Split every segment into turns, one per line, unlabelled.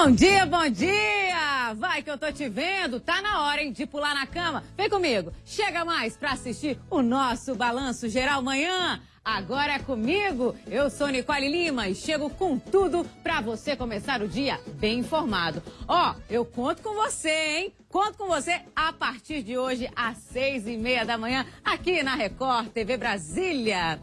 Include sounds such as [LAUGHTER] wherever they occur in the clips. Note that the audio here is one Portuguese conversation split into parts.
Bom dia, bom dia! Vai que eu tô te vendo, tá na hora, hein, de pular na cama. Vem comigo, chega mais pra assistir o nosso Balanço Geral Manhã. Agora é comigo, eu sou Nicole Lima e chego com tudo pra você começar o dia bem informado. Ó, eu conto com você, hein? Conto com você a partir de hoje, às seis e meia da manhã, aqui na Record TV Brasília.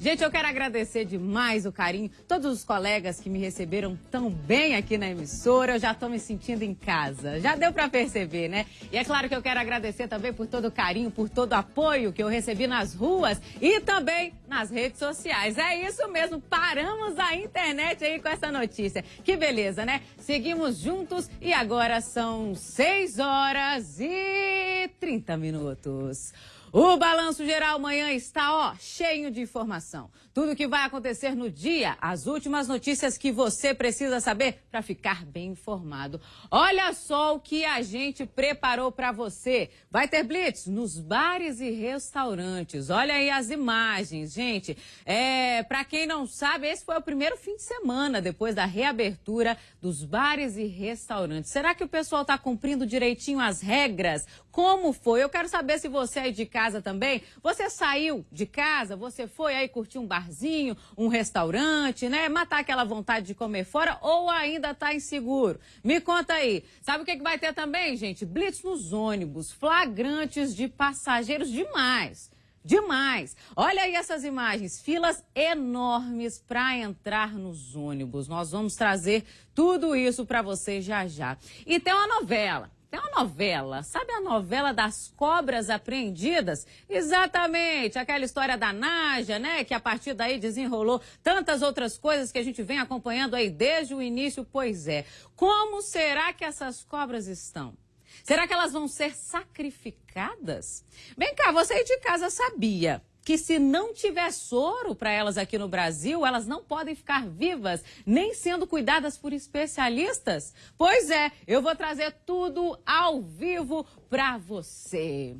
Gente, eu quero agradecer demais o carinho, todos os colegas que me receberam tão bem aqui na emissora. Eu já estou me sentindo em casa. Já deu para perceber, né? E é claro que eu quero agradecer também por todo o carinho, por todo o apoio que eu recebi nas ruas e também nas redes sociais. É isso mesmo, paramos a internet aí com essa notícia. Que beleza, né? Seguimos juntos e agora são 6 horas e 30 minutos. O Balanço Geral amanhã está, ó, cheio de informação. Tudo o que vai acontecer no dia, as últimas notícias que você precisa saber para ficar bem informado. Olha só o que a gente preparou para você. Vai ter blitz nos bares e restaurantes. Olha aí as imagens, gente. É, para quem não sabe, esse foi o primeiro fim de semana depois da reabertura dos bares e restaurantes. Será que o pessoal está cumprindo direitinho as regras? Como foi? Eu quero saber se você aí de casa também, você saiu de casa, você foi aí curtir um barzinho, um restaurante, né? Matar aquela vontade de comer fora ou ainda tá inseguro? Me conta aí. Sabe o que, que vai ter também, gente? Blitz nos ônibus, flagrantes de passageiros demais. Demais! Olha aí essas imagens, filas enormes para entrar nos ônibus. Nós vamos trazer tudo isso para você já já. E tem uma novela. Tem uma novela, sabe a novela das cobras apreendidas? Exatamente, aquela história da Naja, né? Que a partir daí desenrolou tantas outras coisas que a gente vem acompanhando aí desde o início. Pois é, como será que essas cobras estão? Será que elas vão ser sacrificadas? Vem cá, você aí de casa sabia que se não tiver soro para elas aqui no Brasil, elas não podem ficar vivas, nem sendo cuidadas por especialistas? Pois é, eu vou trazer tudo ao vivo para você.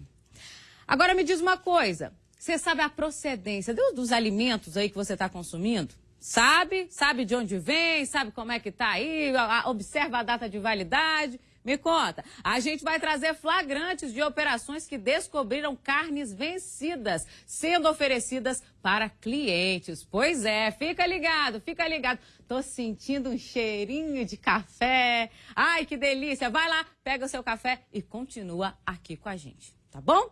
Agora me diz uma coisa, você sabe a procedência dos, alimentos aí que você está consumindo? Sabe? Sabe de onde vem? Sabe como é que tá aí? Observa a data de validade. Me conta, a gente vai trazer flagrantes de operações que descobriram carnes vencidas sendo oferecidas para clientes. Pois é, fica ligado, fica ligado. Tô sentindo um cheirinho de café. Ai, que delícia. Vai lá, pega o seu café e continua aqui com a gente, tá bom?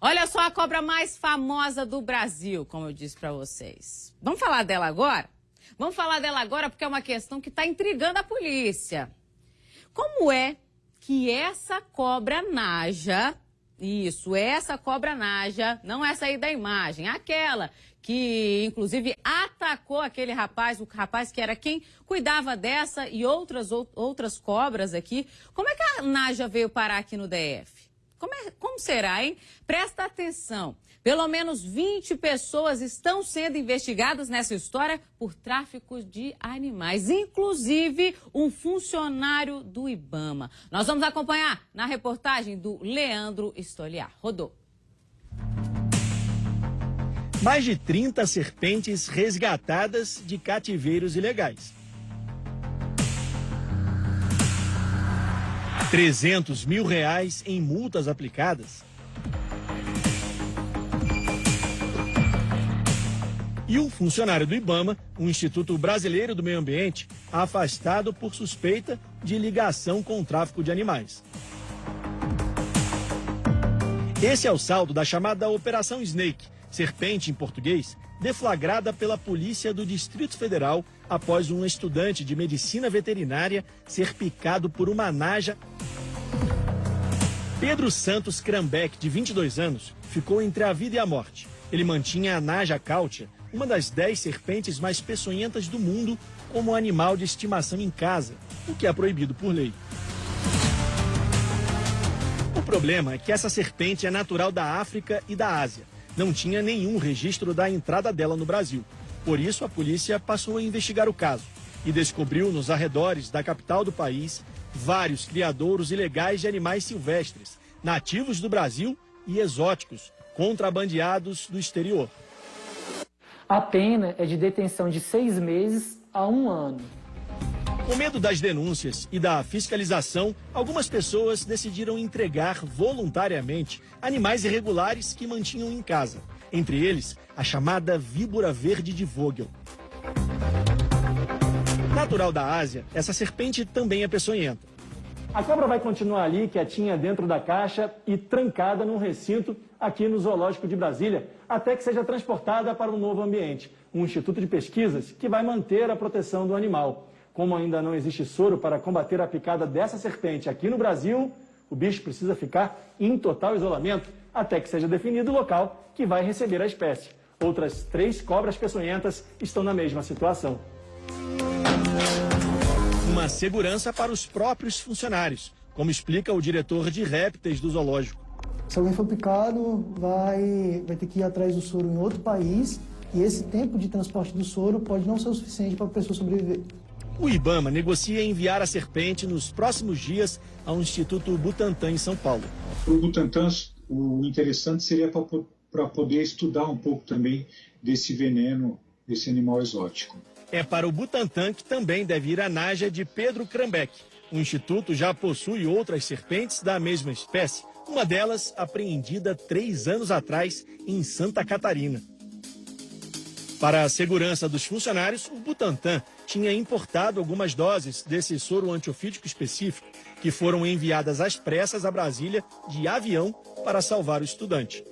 Olha só a cobra mais famosa do Brasil, como eu disse para vocês. Vamos falar dela agora? Vamos falar dela agora porque é uma questão que está intrigando a polícia. Como é que essa cobra naja, isso, essa cobra naja, não essa aí da imagem, aquela que inclusive atacou aquele rapaz, o rapaz que era quem cuidava dessa e outras, outras cobras aqui. Como é que a Naja veio parar aqui no DF? Como, é, como será, hein? Presta atenção. Pelo menos 20 pessoas estão sendo investigadas nessa história por tráfico de animais, inclusive um funcionário do Ibama. Nós vamos acompanhar na reportagem do Leandro Estoliar. Rodou.
Mais de 30 serpentes resgatadas de cativeiros ilegais. 300 mil reais em multas aplicadas. E um funcionário do IBAMA, o Instituto Brasileiro do Meio Ambiente, afastado por suspeita de ligação com o tráfico de animais. Esse é o saldo da chamada Operação Snake, serpente em português, deflagrada pela Polícia do Distrito Federal após um estudante de medicina veterinária ser picado por uma naja. Pedro Santos Krambeck, de 22 anos, ficou entre a vida e a morte. Ele mantinha a naja cáutia, uma das 10 serpentes mais peçonhentas do mundo, como animal de estimação em casa, o que é proibido por lei. O problema é que essa serpente é natural da África e da Ásia não tinha nenhum registro da entrada dela no Brasil. Por isso, a polícia passou a investigar o caso e descobriu nos arredores da capital do país vários criadouros ilegais de animais silvestres, nativos do Brasil e exóticos, contrabandeados do exterior.
A pena é de detenção de seis meses a um ano.
Com medo das denúncias e da fiscalização, algumas pessoas decidiram entregar voluntariamente animais irregulares que mantinham em casa. Entre eles, a chamada víbora verde de Vogel. Natural da Ásia, essa serpente também é peçonhenta. A cobra vai continuar ali, quietinha dentro da caixa e trancada num recinto aqui no Zoológico de Brasília, até que seja transportada para um novo ambiente, um instituto de pesquisas que vai manter a proteção do animal. Como ainda não existe soro para combater a picada dessa serpente aqui no Brasil, o bicho precisa ficar em total isolamento até que seja definido o local que vai receber a espécie. Outras três cobras peçonhentas estão na mesma situação. Uma segurança para os próprios funcionários, como explica o diretor de répteis do zoológico.
Se alguém for picado, vai, vai ter que ir atrás do soro em outro país e esse tempo de transporte do soro pode não ser o suficiente para a pessoa sobreviver.
O Ibama negocia enviar a serpente nos próximos dias ao Instituto Butantan em São Paulo.
Para o Butantan, o interessante seria para poder estudar um pouco também desse veneno desse animal exótico.
É para o Butantan que também deve ir a Naja de Pedro Krambeck. O instituto já possui outras serpentes da mesma espécie, uma delas apreendida três anos atrás em Santa Catarina. Para a segurança dos funcionários, o Butantan tinha importado algumas doses desse soro antiofídico específico que foram enviadas às pressas a Brasília de avião para salvar o estudante.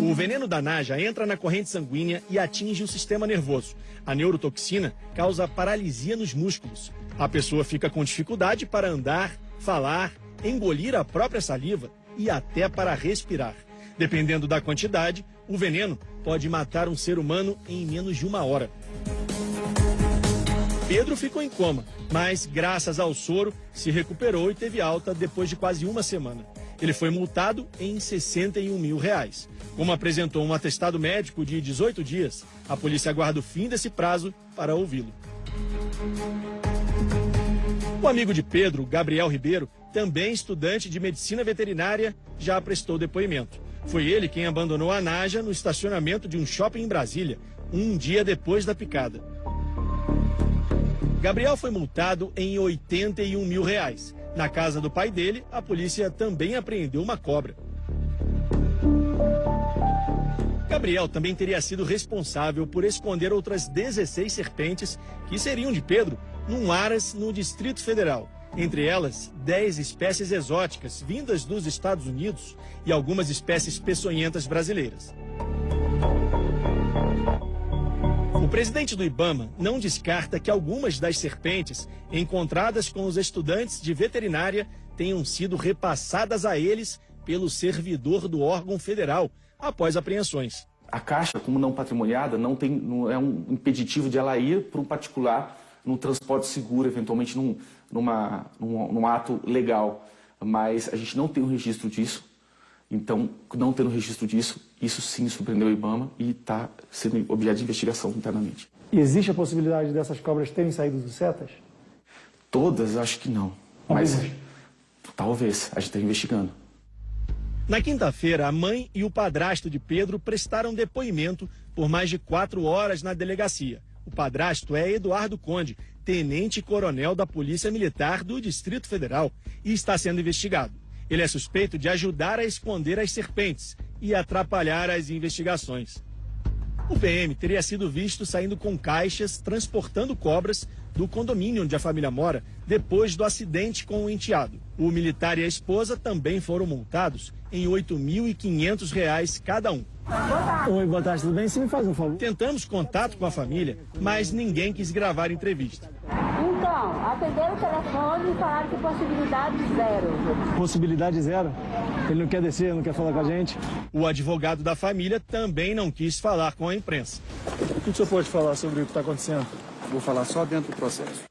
O veneno da naja entra na corrente sanguínea e atinge o sistema nervoso. A neurotoxina causa paralisia nos músculos. A pessoa fica com dificuldade para andar, falar, engolir a própria saliva e até para respirar. Dependendo da quantidade, o veneno pode matar um ser humano em menos de uma hora. Pedro ficou em coma, mas graças ao soro se recuperou e teve alta depois de quase uma semana. Ele foi multado em 61 mil reais. Como apresentou um atestado médico de 18 dias, a polícia aguarda o fim desse prazo para ouvi-lo. O amigo de Pedro, Gabriel Ribeiro, também estudante de medicina veterinária, já prestou depoimento. Foi ele quem abandonou a Naja no estacionamento de um shopping em Brasília, um dia depois da picada. Gabriel foi multado em 81 mil reais. Na casa do pai dele, a polícia também apreendeu uma cobra. Gabriel também teria sido responsável por esconder outras 16 serpentes que seriam de Pedro num aras no Distrito Federal. Entre elas, 10 espécies exóticas vindas dos Estados Unidos e algumas espécies peçonhentas brasileiras. O presidente do Ibama não descarta que algumas das serpentes encontradas com os estudantes de veterinária tenham sido repassadas a eles pelo servidor do órgão federal após apreensões.
A caixa, como não patrimoniada, não, tem, não é um impeditivo de ela ir para um particular num transporte seguro, eventualmente num, numa, num, num ato legal. Mas a gente não tem um registro disso. Então, não tendo registro disso, isso sim surpreendeu o IBAMA e está sendo objeto de investigação internamente.
E existe a possibilidade dessas cobras terem saído dos setas?
Todas, acho que não. Mas talvez, a gente está investigando.
Na quinta-feira, a mãe e o padrasto de Pedro prestaram depoimento por mais de quatro horas na delegacia. O padrasto é Eduardo Conde, tenente-coronel da Polícia Militar do Distrito Federal, e está sendo investigado. Ele é suspeito de ajudar a esconder as serpentes e atrapalhar as investigações. O PM teria sido visto saindo com caixas transportando cobras do condomínio onde a família mora depois do acidente com o enteado. O militar e a esposa também foram multados em R$ 8.500 cada um.
Oi, boa tarde, tudo bem? Você me faz um favor?
Tentamos contato com a família, mas ninguém quis gravar a entrevista.
Então, atenderam o telefone e falaram que possibilidade zero.
Possibilidade zero? Ele não quer descer, não quer falar com a gente?
O advogado da família também não quis falar com a imprensa.
O que o senhor pode falar sobre o que está acontecendo?
Vou falar só dentro do processo.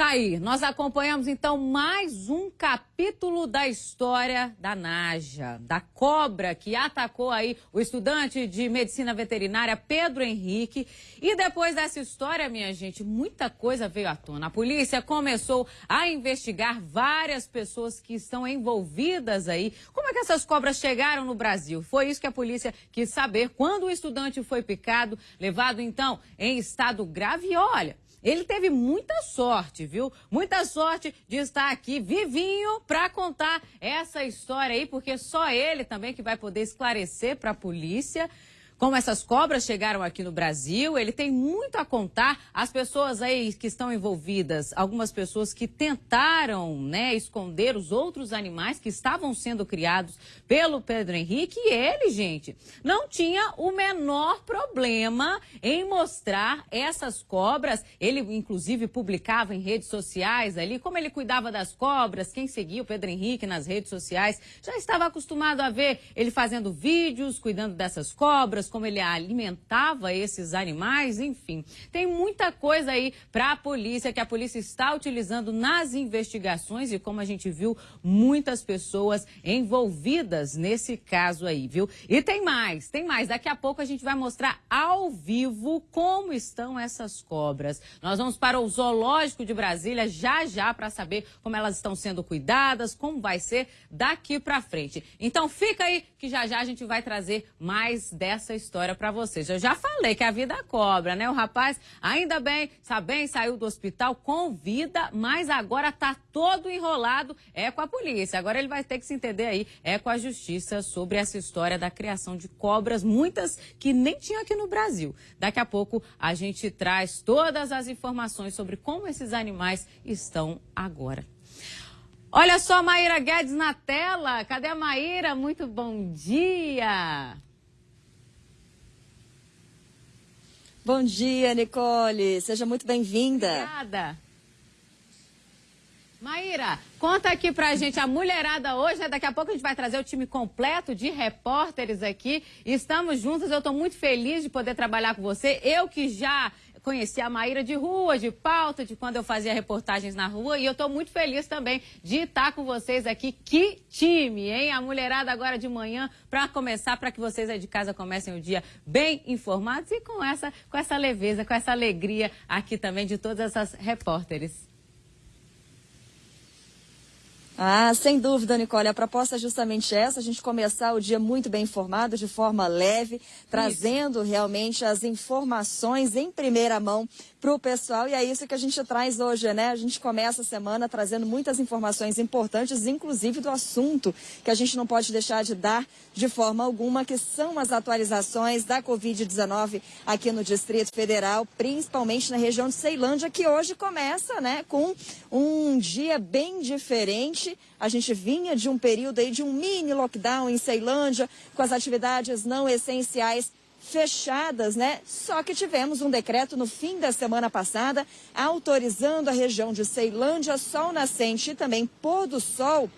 Tá aí, nós acompanhamos então mais um capítulo da história da Naja, da cobra que atacou aí o estudante de medicina veterinária Pedro Henrique. E depois dessa história, minha gente, muita coisa veio à tona. A polícia começou a investigar várias pessoas que estão envolvidas aí. Como é que essas cobras chegaram no Brasil? Foi isso que a polícia quis saber quando o estudante foi picado, levado então em estado grave. E olha, ele teve muita sorte, viu? Muita sorte de estar aqui vivinho para contar essa história aí, porque só ele também que vai poder esclarecer para a polícia como essas cobras chegaram aqui no Brasil. Ele tem muito a contar. As pessoas aí que estão envolvidas, algumas pessoas que tentaram né, esconder os outros animais que estavam sendo criados pelo Pedro Henrique. E ele, gente, não tinha o menor problema em mostrar essas cobras. Ele, inclusive, publicava em redes sociais ali como ele cuidava das cobras. Quem seguia o Pedro Henrique nas redes sociais já estava acostumado a ver ele fazendo vídeos, cuidando dessas cobras como ele alimentava esses animais, enfim. Tem muita coisa aí para a polícia que a polícia está utilizando nas investigações e como a gente viu, muitas pessoas envolvidas nesse caso aí, viu? E tem mais, tem mais. Daqui a pouco a gente vai mostrar ao vivo como estão essas cobras. Nós vamos para o zoológico de Brasília já já para saber como elas estão sendo cuidadas, como vai ser daqui para frente. Então fica aí que já já a gente vai trazer mais dessa história para vocês. Eu já falei que a vida cobra, né? O rapaz, ainda bem, está bem, saiu do hospital com vida, mas agora tá todo enrolado é com a polícia. Agora ele vai ter que se entender aí é com a justiça sobre essa história da criação de cobras, muitas que nem tinha aqui no Brasil. Daqui a pouco a gente traz todas as informações sobre como esses animais estão agora. Olha só a Maíra Guedes na tela. Cadê a Maíra? Muito bom dia.
Bom dia, Nicole. Seja muito bem-vinda.
Obrigada. Maíra, conta aqui pra gente a mulherada hoje, né? Daqui a pouco a gente vai trazer o time completo de repórteres aqui. Estamos juntos, eu tô muito feliz de poder trabalhar com você. Eu que já conheci a Maíra de rua, de pauta, de quando eu fazia reportagens na rua. E eu estou muito feliz também de estar com vocês aqui. Que time, hein? A mulherada agora de manhã, para começar, para que vocês aí de casa comecem o dia bem informados e com essa, com essa leveza, com essa alegria aqui também de todas essas repórteres.
Ah, sem dúvida, Nicole. A proposta é justamente essa: a gente começar o dia muito bem informado, de forma leve, trazendo realmente as informações em primeira mão para o pessoal. E é isso que a gente traz hoje, né? A gente começa a semana trazendo muitas informações importantes, inclusive do assunto que a gente não pode deixar de dar de forma alguma, que são as atualizações da Covid-19 aqui no Distrito Federal, principalmente na região de Ceilândia, que hoje começa, né, com um dia bem diferente a gente vinha de um período aí de um mini lockdown em Ceilândia, com as atividades não essenciais fechadas, né? Só que tivemos um decreto no fim da semana passada autorizando a região de Ceilândia, Sol Nascente e também Pôr do Sol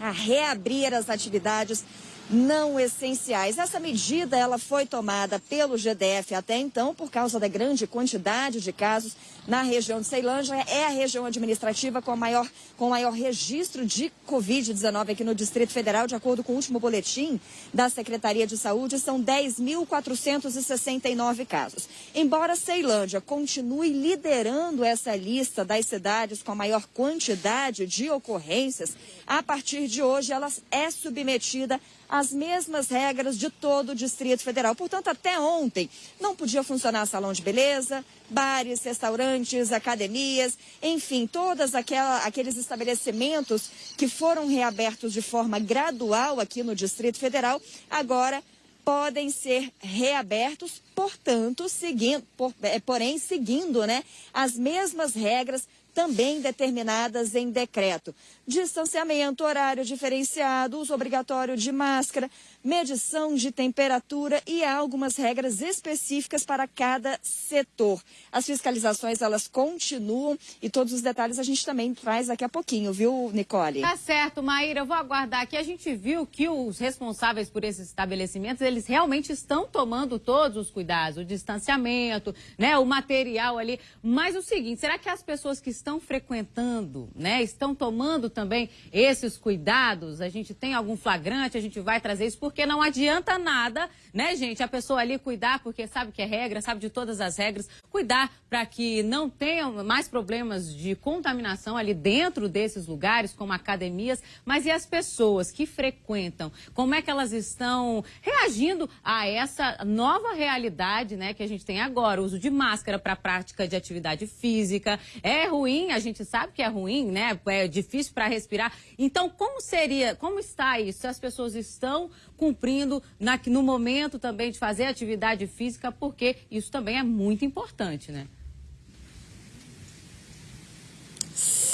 a reabrir as atividades não essenciais. Essa medida ela foi tomada pelo GDF até então por causa da grande quantidade de casos na região de Ceilândia. É a região administrativa com, a maior, com o maior registro de Covid-19 aqui no Distrito Federal, de acordo com o último boletim da Secretaria de Saúde, são 10.469 casos. Embora Ceilândia continue liderando essa lista das cidades com a maior quantidade de ocorrências, a partir de hoje ela é submetida as mesmas regras de todo o Distrito Federal. Portanto, até ontem não podia funcionar salão de beleza, bares, restaurantes, academias, enfim, todos aqueles estabelecimentos que foram reabertos de forma gradual aqui no Distrito Federal, agora podem ser reabertos, portanto, seguindo, por, é, porém seguindo né, as mesmas regras também determinadas em decreto. Distanciamento, horário diferenciado, uso obrigatório de máscara, medição de temperatura e algumas regras específicas para cada setor. As fiscalizações, elas continuam e todos os detalhes a gente também traz daqui a pouquinho, viu, Nicole?
Tá certo, Maíra, eu vou aguardar aqui. A gente viu que os responsáveis por esses estabelecimentos, eles eles realmente estão tomando todos os cuidados, o distanciamento, né, o material ali. Mas o seguinte, será que as pessoas que estão frequentando, né, estão tomando também esses cuidados? A gente tem algum flagrante, a gente vai trazer isso, porque não adianta nada, né, gente, a pessoa ali cuidar, porque sabe que é regra, sabe de todas as regras, cuidar para que não tenham mais problemas de contaminação ali dentro desses lugares, como academias, mas e as pessoas que frequentam? Como é que elas estão reagindo a essa nova realidade, né, que a gente tem agora, o uso de máscara para prática de atividade física? É ruim, a gente sabe que é ruim, né? É difícil para respirar. Então, como seria, como está isso? As pessoas estão cumprindo na, no momento também de fazer atividade física, porque isso também é muito importante, né?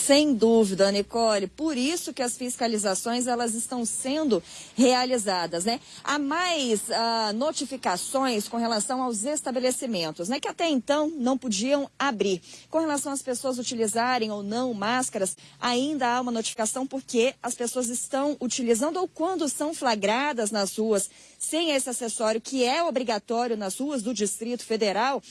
Sem dúvida, Nicole. Por isso que as fiscalizações elas estão sendo realizadas, né? Há mais ah, notificações com relação aos estabelecimentos, né? Que até então não podiam abrir. Com relação às pessoas utilizarem ou não máscaras, ainda há uma notificação porque as pessoas estão utilizando ou quando são flagradas nas ruas sem esse acessório que é obrigatório nas ruas do Distrito Federal,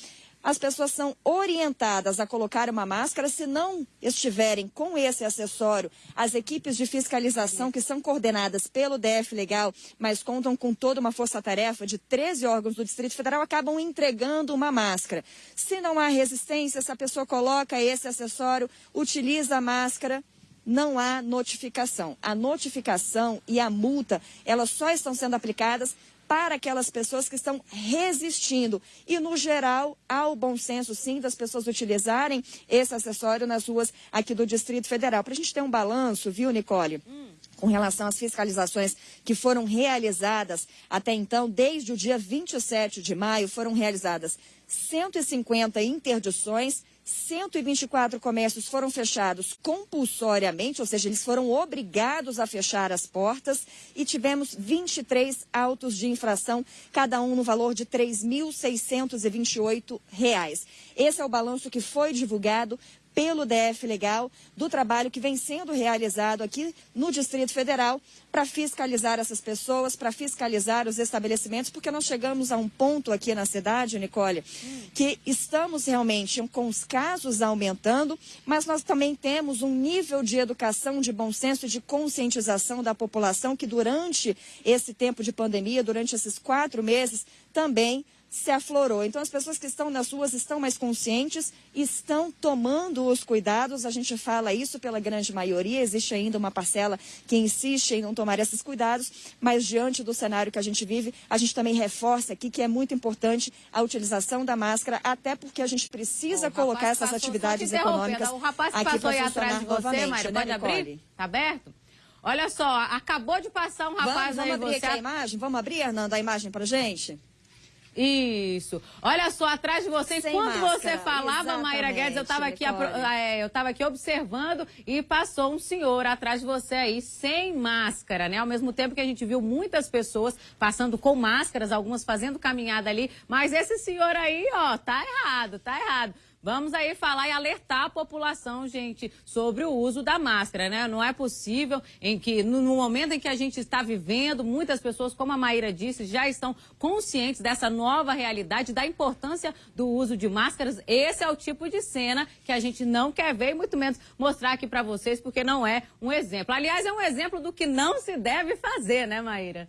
as pessoas são orientadas a colocar uma máscara se não estiverem com esse acessório. As equipes de fiscalização, que são coordenadas pelo DF Legal, mas contam com toda uma força-tarefa de 13 órgãos do Distrito Federal, acabam entregando uma máscara. Se não há resistência, se a pessoa coloca esse acessório, utiliza a máscara, não há notificação. A notificação e a multa, elas só estão sendo aplicadas para aquelas pessoas que estão resistindo. E, no geral, há o bom senso, sim, das pessoas utilizarem esse acessório nas ruas aqui do Distrito Federal. Para a gente ter um balanço, viu, Nicole? Hum. Com relação às fiscalizações que foram realizadas até então, desde o dia 27 de maio, foram realizadas 150 interdições 124 comércios foram fechados compulsoriamente, ou seja, eles foram obrigados a fechar as portas e tivemos 23 autos de infração, cada um no valor de R$ 3.628. Esse é o balanço que foi divulgado pelo DF Legal do trabalho que vem sendo realizado aqui no Distrito Federal para fiscalizar essas pessoas, para fiscalizar os estabelecimentos, porque nós chegamos a um ponto aqui na cidade, Nicole, que estamos realmente com os casos aumentando, mas nós também temos um nível de educação, de bom senso e de conscientização da população que durante esse tempo de pandemia, durante esses quatro meses, também se aflorou. Então, as pessoas que estão nas ruas estão mais conscientes, estão tomando os cuidados. A gente fala isso pela grande maioria. Existe ainda uma parcela que insiste em não tomar esses cuidados, mas diante do cenário que a gente vive, a gente também reforça aqui que é muito importante a utilização da máscara, até porque a gente precisa colocar essas atividades econômicas.
O rapaz que passou aí atrás de você, Mário, pode né, abrir? Tá aberto? Olha só, acabou de passar um rapaz
vamos,
aí.
Vamos abrir
você...
aqui a imagem? Vamos abrir, Hernando, a imagem pra gente?
Isso. Olha só, atrás de você, Sem enquanto máscara. você falava, Mayra Guedes, eu estava aqui, é, eu aqui observando e passou um senhor atrás de você aí, sem máscara, né? Ao mesmo tempo que a gente viu muitas pessoas passando com máscaras, algumas fazendo caminhada ali, mas esse senhor aí, ó, tá errado, tá errado. Vamos aí falar e alertar a população, gente, sobre o uso da máscara, né? Não é possível em que, no, momento em que a gente está vivendo, muitas pessoas, como a Maíra disse, já estão conscientes dessa nova realidade, da importância do uso de máscaras. Esse é o tipo de cena que a gente não quer ver e muito menos mostrar aqui para vocês, porque não é um exemplo. Aliás, é um exemplo do que não se deve fazer, né, Maíra?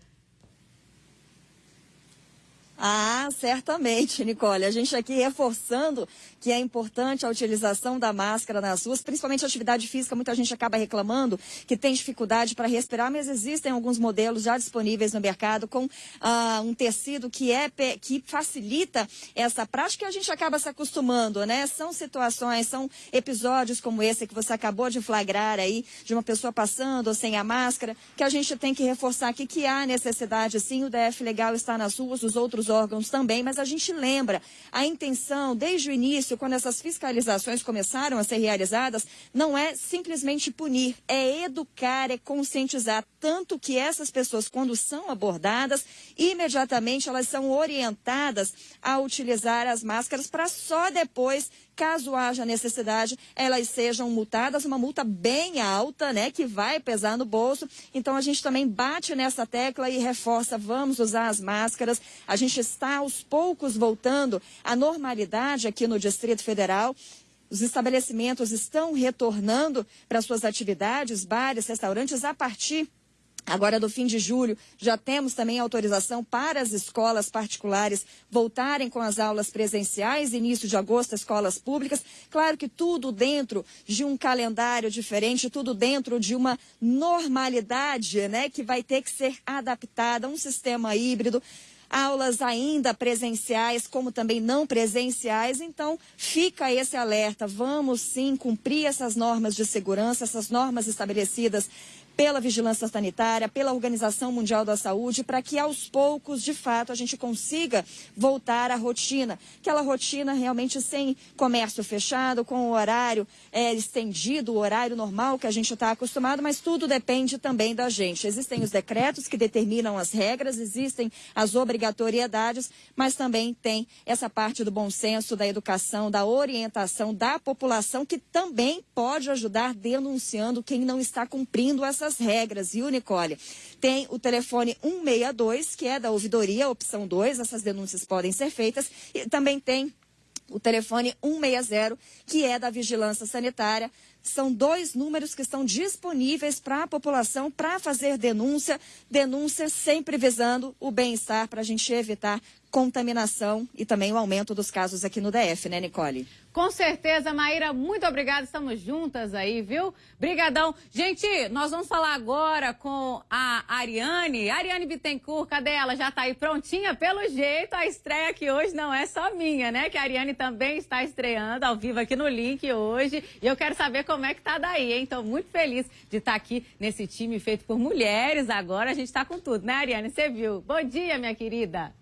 Ah, certamente, Nicole. A gente aqui reforçando que é importante a utilização da máscara nas ruas, principalmente atividade física. Muita gente acaba reclamando que tem dificuldade para respirar, mas existem alguns modelos já disponíveis no mercado com ah, um tecido que é que facilita essa prática e a gente acaba se acostumando, né? São situações, são episódios como esse que você acabou de flagrar aí, de uma pessoa passando sem a máscara, que a gente tem que reforçar aqui que há necessidade, sim, o DF legal está nas ruas, os outros órgãos também, mas a gente lembra a intenção desde o início, quando essas fiscalizações começaram a ser realizadas, não é simplesmente punir, é educar, é conscientizar, tanto que essas pessoas, quando são abordadas, imediatamente elas são orientadas a utilizar as máscaras para só depois caso haja necessidade, elas sejam multadas, uma multa bem alta, né, que vai pesar no bolso. Então a gente também bate nessa tecla e reforça, vamos usar as máscaras. A gente está aos poucos voltando à normalidade aqui no Distrito Federal. Os estabelecimentos estão retornando para suas atividades, bares, restaurantes, a partir Agora, do fim de julho, já temos também autorização para as escolas particulares voltarem com as aulas presenciais, início de agosto, escolas públicas. Claro que tudo dentro de um calendário diferente, tudo dentro de uma normalidade, né, que vai ter que ser adaptada um sistema híbrido aulas ainda presenciais, como também não presenciais. Então, fica esse alerta. Vamos sim cumprir essas normas de segurança, essas normas estabelecidas pela Vigilância Sanitária, pela Organização Mundial da Saúde, para que aos poucos, de fato, a gente consiga voltar à rotina. Aquela rotina realmente sem comércio fechado, com o horário é, estendido, o horário normal que a gente está acostumado, mas tudo depende também da gente. Existem os decretos que determinam as regras, existem as obrigatoriedades, mas também tem essa parte do bom senso, da educação, da orientação da população, que também pode ajudar denunciando quem não está cumprindo essa essas regras, viu, Nicole? Tem o telefone 162, que é da ouvidoria, opção 2, essas denúncias podem ser feitas, e também tem o telefone 160, que é da vigilância sanitária. São dois números que estão disponíveis para a população para fazer denúncia. Denúncia sempre visando o bem-estar para a gente evitar contaminação e também o aumento dos casos aqui no DF, né, Nicole?
Com certeza, Maíra, muito obrigada. Estamos juntas aí, viu? Brigadão. Gente, nós vamos falar agora com a Ariane. Ariane Bittencourt, cadê ela? Já está aí prontinha? Pelo jeito, a estreia aqui hoje não é só minha, né? Que a Ariane também está estreando ao vivo aqui no link hoje. E eu quero saber como é que tá daí, hein? Estou muito feliz de estar tá aqui nesse time feito por mulheres. Agora a gente está com tudo, né, Ariane? Você viu? Bom dia, minha querida.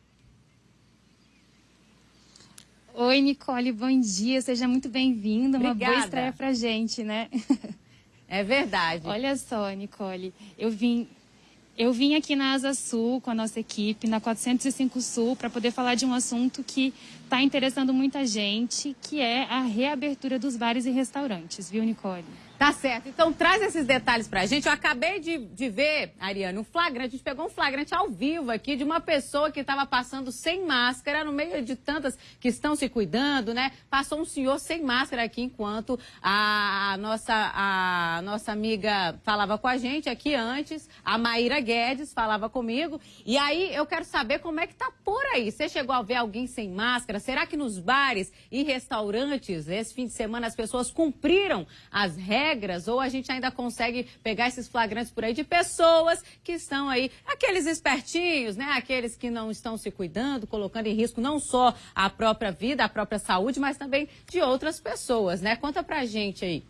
Oi, Nicole, bom dia. Seja muito bem-vinda. Uma boa estreia pra gente, né?
É verdade.
Olha só, Nicole, eu vim eu vim aqui na Asa Sul com a nossa equipe, na 405 Sul, para poder falar de um assunto que está interessando muita gente, que é a reabertura dos bares e restaurantes, viu, Nicole?
Tá certo. Então traz esses detalhes pra gente. Eu acabei de, de ver, Ariane, um flagrante. A gente pegou um flagrante ao vivo aqui de uma pessoa que estava passando sem máscara, no meio de tantas que estão se cuidando, né? Passou um senhor sem máscara aqui enquanto a nossa, a nossa amiga falava com a gente aqui antes, a Maíra Guedes falava comigo. E aí eu quero saber como é que tá por aí. Você chegou a ver alguém sem máscara? Será que nos bares e restaurantes, esse fim de semana, as pessoas cumpriram as regras? Regras ou a gente ainda consegue pegar esses flagrantes por aí de pessoas que estão aí, aqueles espertinhos, né? Aqueles que não estão se cuidando, colocando em risco não só a própria vida, a própria saúde, mas também de outras pessoas, né? Conta pra gente aí.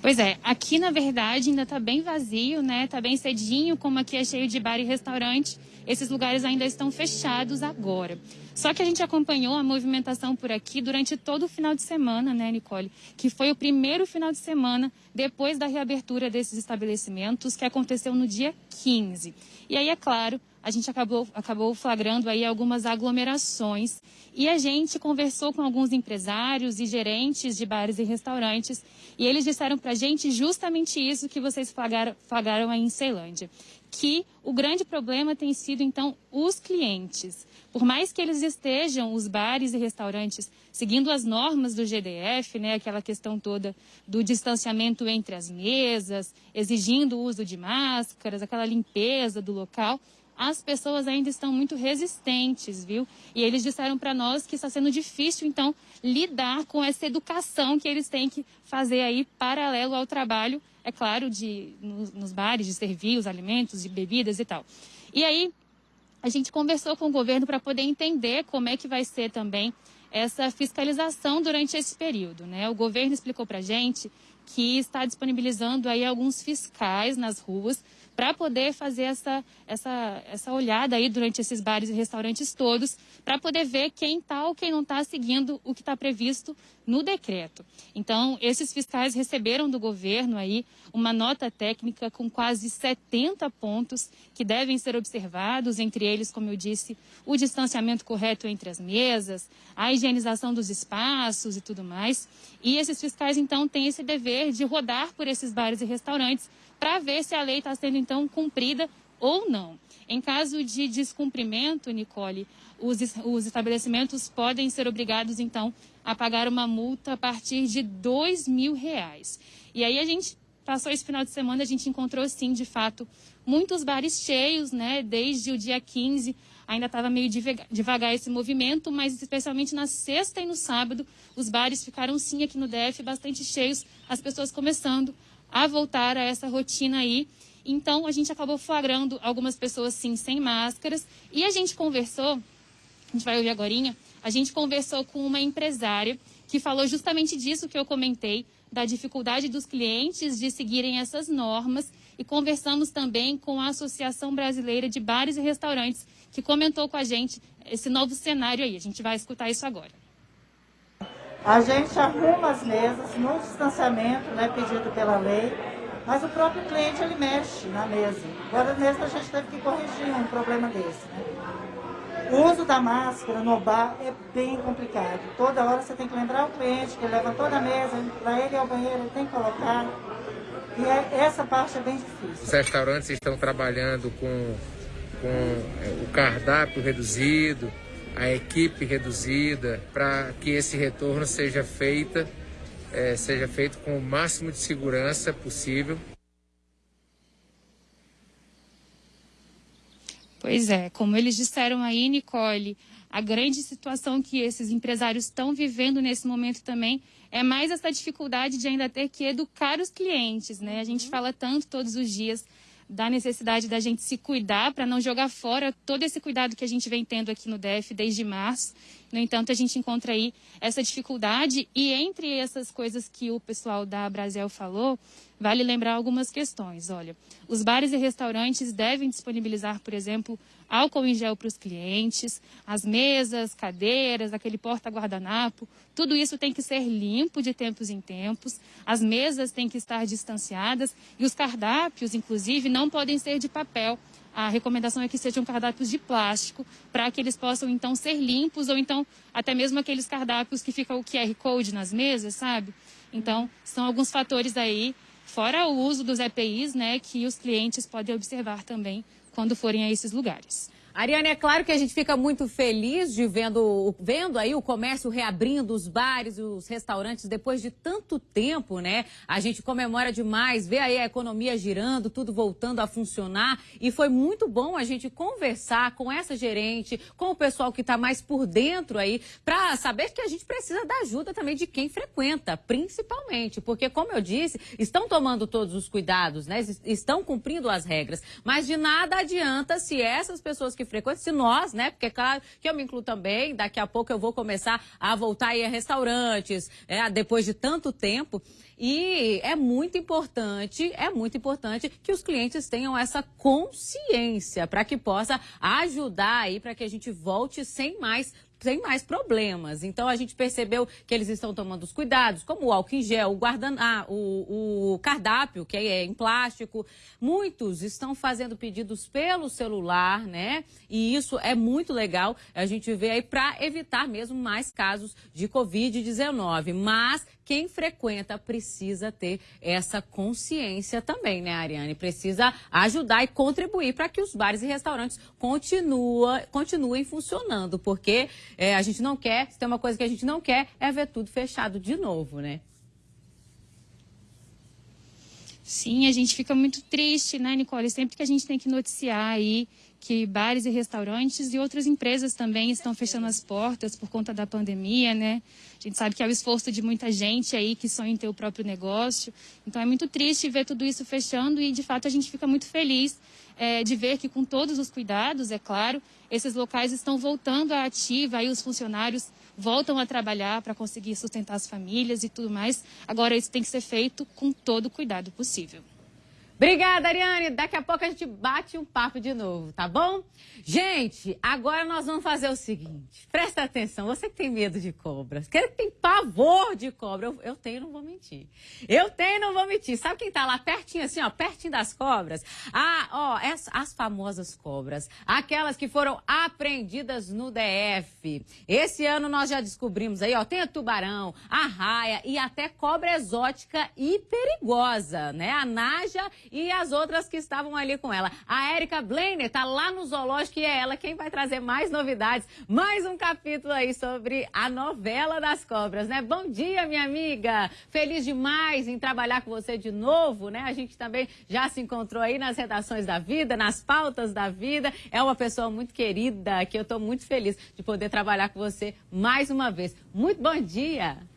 Pois é, aqui na verdade ainda está bem vazio, né? Está bem cedinho, como aqui é cheio de bar e restaurante, esses lugares ainda estão fechados agora. Só que a gente acompanhou a movimentação por aqui durante todo o final de semana, né, Nicole? Que foi o primeiro final de semana depois da reabertura desses estabelecimentos, que aconteceu no dia 15. E aí, é claro, a gente acabou, acabou flagrando aí algumas aglomerações e a gente conversou com alguns empresários e gerentes de bares e restaurantes e eles disseram para a gente justamente isso que vocês flagraram, flagraram aí em Ceilândia, que o grande problema tem sido então os clientes. Por mais que eles estejam, os bares e restaurantes, seguindo as normas do GDF, né, aquela questão toda do distanciamento entre as mesas, exigindo o uso de máscaras, aquela limpeza do local, as pessoas ainda estão muito resistentes, viu? E eles disseram para nós que está sendo difícil, então, lidar com essa educação que eles têm que fazer aí paralelo ao trabalho, é claro, de, nos, nos bares, de servir os alimentos, de bebidas e tal. E aí, a gente conversou com o governo para poder entender como é que vai ser também essa fiscalização durante esse período. Né? O governo explicou para a gente que está disponibilizando aí alguns fiscais nas ruas para poder fazer essa, essa, essa olhada aí durante esses bares e restaurantes todos, para poder ver quem está ou quem não está seguindo o que está previsto no decreto. Então, esses fiscais receberam do governo aí uma nota técnica com quase 70 pontos que devem ser observados, entre eles, como eu disse, o distanciamento correto entre as mesas, a higienização dos espaços e tudo mais. E esses fiscais, então, têm esse dever de rodar por esses bares e restaurantes para ver se a lei está sendo então cumprida ou não. Em caso de descumprimento, Nicole, os, os estabelecimentos podem ser obrigados então a pagar uma multa a partir de dois mil reais. E aí a gente passou esse final de semana, a gente encontrou sim, de fato, muitos bares cheios, né? Desde o dia 15 ainda estava meio devagar esse movimento, mas especialmente na sexta e no sábado, os bares ficaram sim aqui no DF bastante cheios, as pessoas começando a voltar a essa rotina aí. Então, a gente acabou flagrando algumas pessoas, sim, sem máscaras. E a gente conversou, a gente vai ouvir agora, a gente conversou com uma empresária que falou justamente disso que eu comentei, da dificuldade dos clientes de seguirem essas normas. E conversamos também com a Associação Brasileira de Bares e Restaurantes, que comentou com a gente esse novo cenário aí. A gente vai escutar isso agora.
A gente arruma as mesas no distanciamento né, pedido pela lei, mas o próprio cliente ele mexe na mesa. Agora mesmo a gente teve que corrigir um problema desse. Né? O uso da máscara no bar é bem complicado. Toda hora você tem que lembrar o cliente que ele levantou da mesa, para ele ao banheiro, ele tem que colocar. E é, essa parte é bem difícil.
Os restaurantes estão trabalhando com, com é, o cardápio reduzido, a equipe reduzida, para que esse retorno seja feita, é, seja feito com o máximo de segurança possível.
Pois é, como eles disseram aí, Nicole, a grande situação que esses empresários estão vivendo nesse momento também é mais essa dificuldade de ainda ter que educar os clientes, né? A gente uhum. fala tanto todos os dias da necessidade da gente se cuidar para não jogar fora todo esse cuidado que a gente vem tendo aqui no DF desde março. No entanto, a gente encontra aí essa dificuldade e entre essas coisas que o pessoal da Brasil falou, vale lembrar algumas questões. Olha, os bares e restaurantes devem disponibilizar, por exemplo, álcool em gel para os clientes, as mesas, cadeiras, aquele porta-guardanapo, tudo isso tem que ser limpo de tempos em tempos, as mesas têm que estar distanciadas e os cardápios, inclusive, não podem ser de papel. A recomendação é que sejam cardápios de plástico, para que eles possam então ser limpos, ou então até mesmo aqueles cardápios que ficam o QR Code nas mesas, sabe? Então, são alguns fatores aí, fora o uso dos EPIs, né, que os clientes podem observar também quando forem a esses lugares.
Ariane, é claro que a gente fica muito feliz de vendo, vendo aí o comércio reabrindo, os bares, os restaurantes, depois de tanto tempo, né? A gente comemora demais, vê aí a economia girando, tudo voltando a funcionar. E foi muito bom a gente conversar com essa gerente, com o pessoal que está mais por dentro aí, para saber que a gente precisa da ajuda também de quem frequenta, principalmente. Porque, como eu disse, estão tomando todos os cuidados, né? Estão cumprindo as regras. Mas de nada adianta se essas pessoas que frequentam, se nós, né? Porque, claro, que eu me incluo também, daqui a pouco eu vou começar a voltar a ir a restaurantes, é, depois de tanto tempo. E é muito importante, é muito importante que os clientes tenham essa consciência para que possa ajudar aí para que a gente volte sem mais sem mais problemas. Então a gente percebeu que eles estão tomando os cuidados, como o álcool em gel, o guardan... Ah, o, o cardápio, que é em plástico. Muitos estão fazendo pedidos pelo celular, né? E isso é muito legal. A gente vê aí para evitar mesmo mais casos de Covid-19. Mas quem frequenta precisa ter essa consciência também, né, Ariane? Precisa ajudar e contribuir para que os bares e restaurantes continua, continuem funcionando, porque é, a gente não quer, se tem uma coisa que a gente não quer, é ver tudo fechado de novo, né?
Sim, a gente fica muito triste, né, Nicole? Sempre que a gente tem que noticiar aí que bares e restaurantes e outras empresas também estão fechando as portas por conta da pandemia, né? A gente sabe que é o esforço de muita gente aí que sonha em ter o próprio negócio. Então é muito triste ver tudo isso fechando e, de fato, a gente fica muito feliz é, de ver que, com todos os cuidados, é claro, esses locais estão voltando à ativa, aí os funcionários voltam a trabalhar para conseguir sustentar as famílias e tudo mais. Agora, isso tem que ser feito com todo o cuidado possível.
Obrigada, Ariane. Daqui a pouco a gente bate um papo de novo, tá bom? Gente, agora nós vamos fazer o seguinte. Presta atenção, você que tem medo de cobras, que tem pavor de cobra, eu, eu tenho, não vou mentir. Eu tenho, não vou mentir. Sabe quem tá lá pertinho, assim, ó, pertinho das cobras? Ah, ó, as, as famosas cobras, aquelas que foram apreendidas no DF. Esse ano nós já descobrimos aí, ó, tem a tubarão, a raia e até cobra exótica e perigosa, né? A naja e as outras que estavam ali com ela. A Érica Blainer está lá no zoológico e é ela quem vai trazer mais novidades, mais um capítulo aí sobre a novela das cobras, né? Bom dia, minha amiga! Feliz demais em trabalhar com você de novo, né? A gente também já se encontrou aí nas redações da vida, nas pautas da vida. É uma pessoa muito querida, que eu estou muito feliz de poder trabalhar com você mais uma vez. Muito bom dia!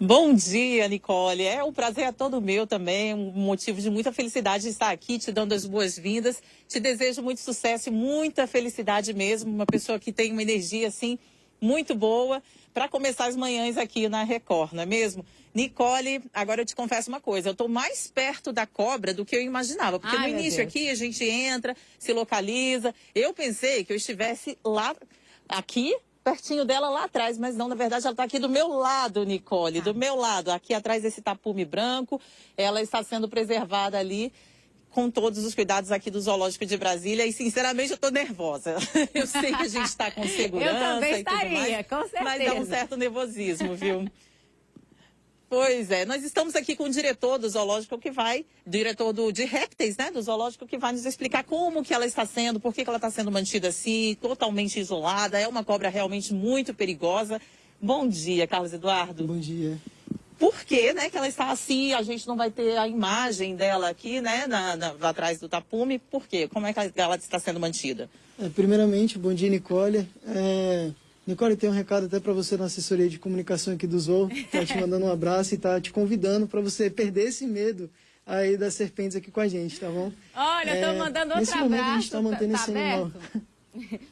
Bom dia, Nicole. É um prazer é todo meu também, um motivo de muita felicidade de estar aqui, te dando as boas-vindas. Te desejo muito sucesso e muita felicidade mesmo. Uma pessoa que tem uma energia assim muito boa para começar as manhãs aqui na Record, não é mesmo? Nicole, agora eu te confesso uma coisa, eu estou mais perto da cobra do que eu imaginava, porque Ai, no início aqui a gente entra, se localiza. Eu pensei que eu estivesse lá, aqui, pertinho dela lá atrás, mas não, na verdade ela está aqui do meu lado, Nicole, do ah. meu lado, aqui atrás desse tapume branco. Ela está sendo preservada ali com todos os cuidados aqui do Zoológico de Brasília e, sinceramente, eu estou nervosa. [LAUGHS] Eu sei que a gente está com segurança eu também estaria, mais, com certeza. mas dá um certo nervosismo, viu? [LAUGHS] Pois é, nós estamos aqui com o diretor do zoológico que vai, diretor do, de répteis, né, do zoológico, que vai nos explicar como que ela está sendo, por que, que ela está sendo mantida assim, totalmente isolada. É uma cobra realmente muito perigosa. Bom dia, Carlos Eduardo.
Bom dia.
Por que, né, que ela está assim? A gente não vai ter a imagem dela aqui, né, na, na, atrás do tapume. Por quê? Como é que ela está sendo mantida?
É, primeiramente, bom dia, Nicole. É, Nicole, tem um recado até para você na assessoria de comunicação aqui do Zoo. Tá te mandando um abraço e tá te convidando para você perder esse medo aí das serpentes aqui com a gente, tá bom?
Olha, é, tô mandando outro
nesse
abraço.
Momento a gente tá mantendo tá, esse animal. [LAUGHS]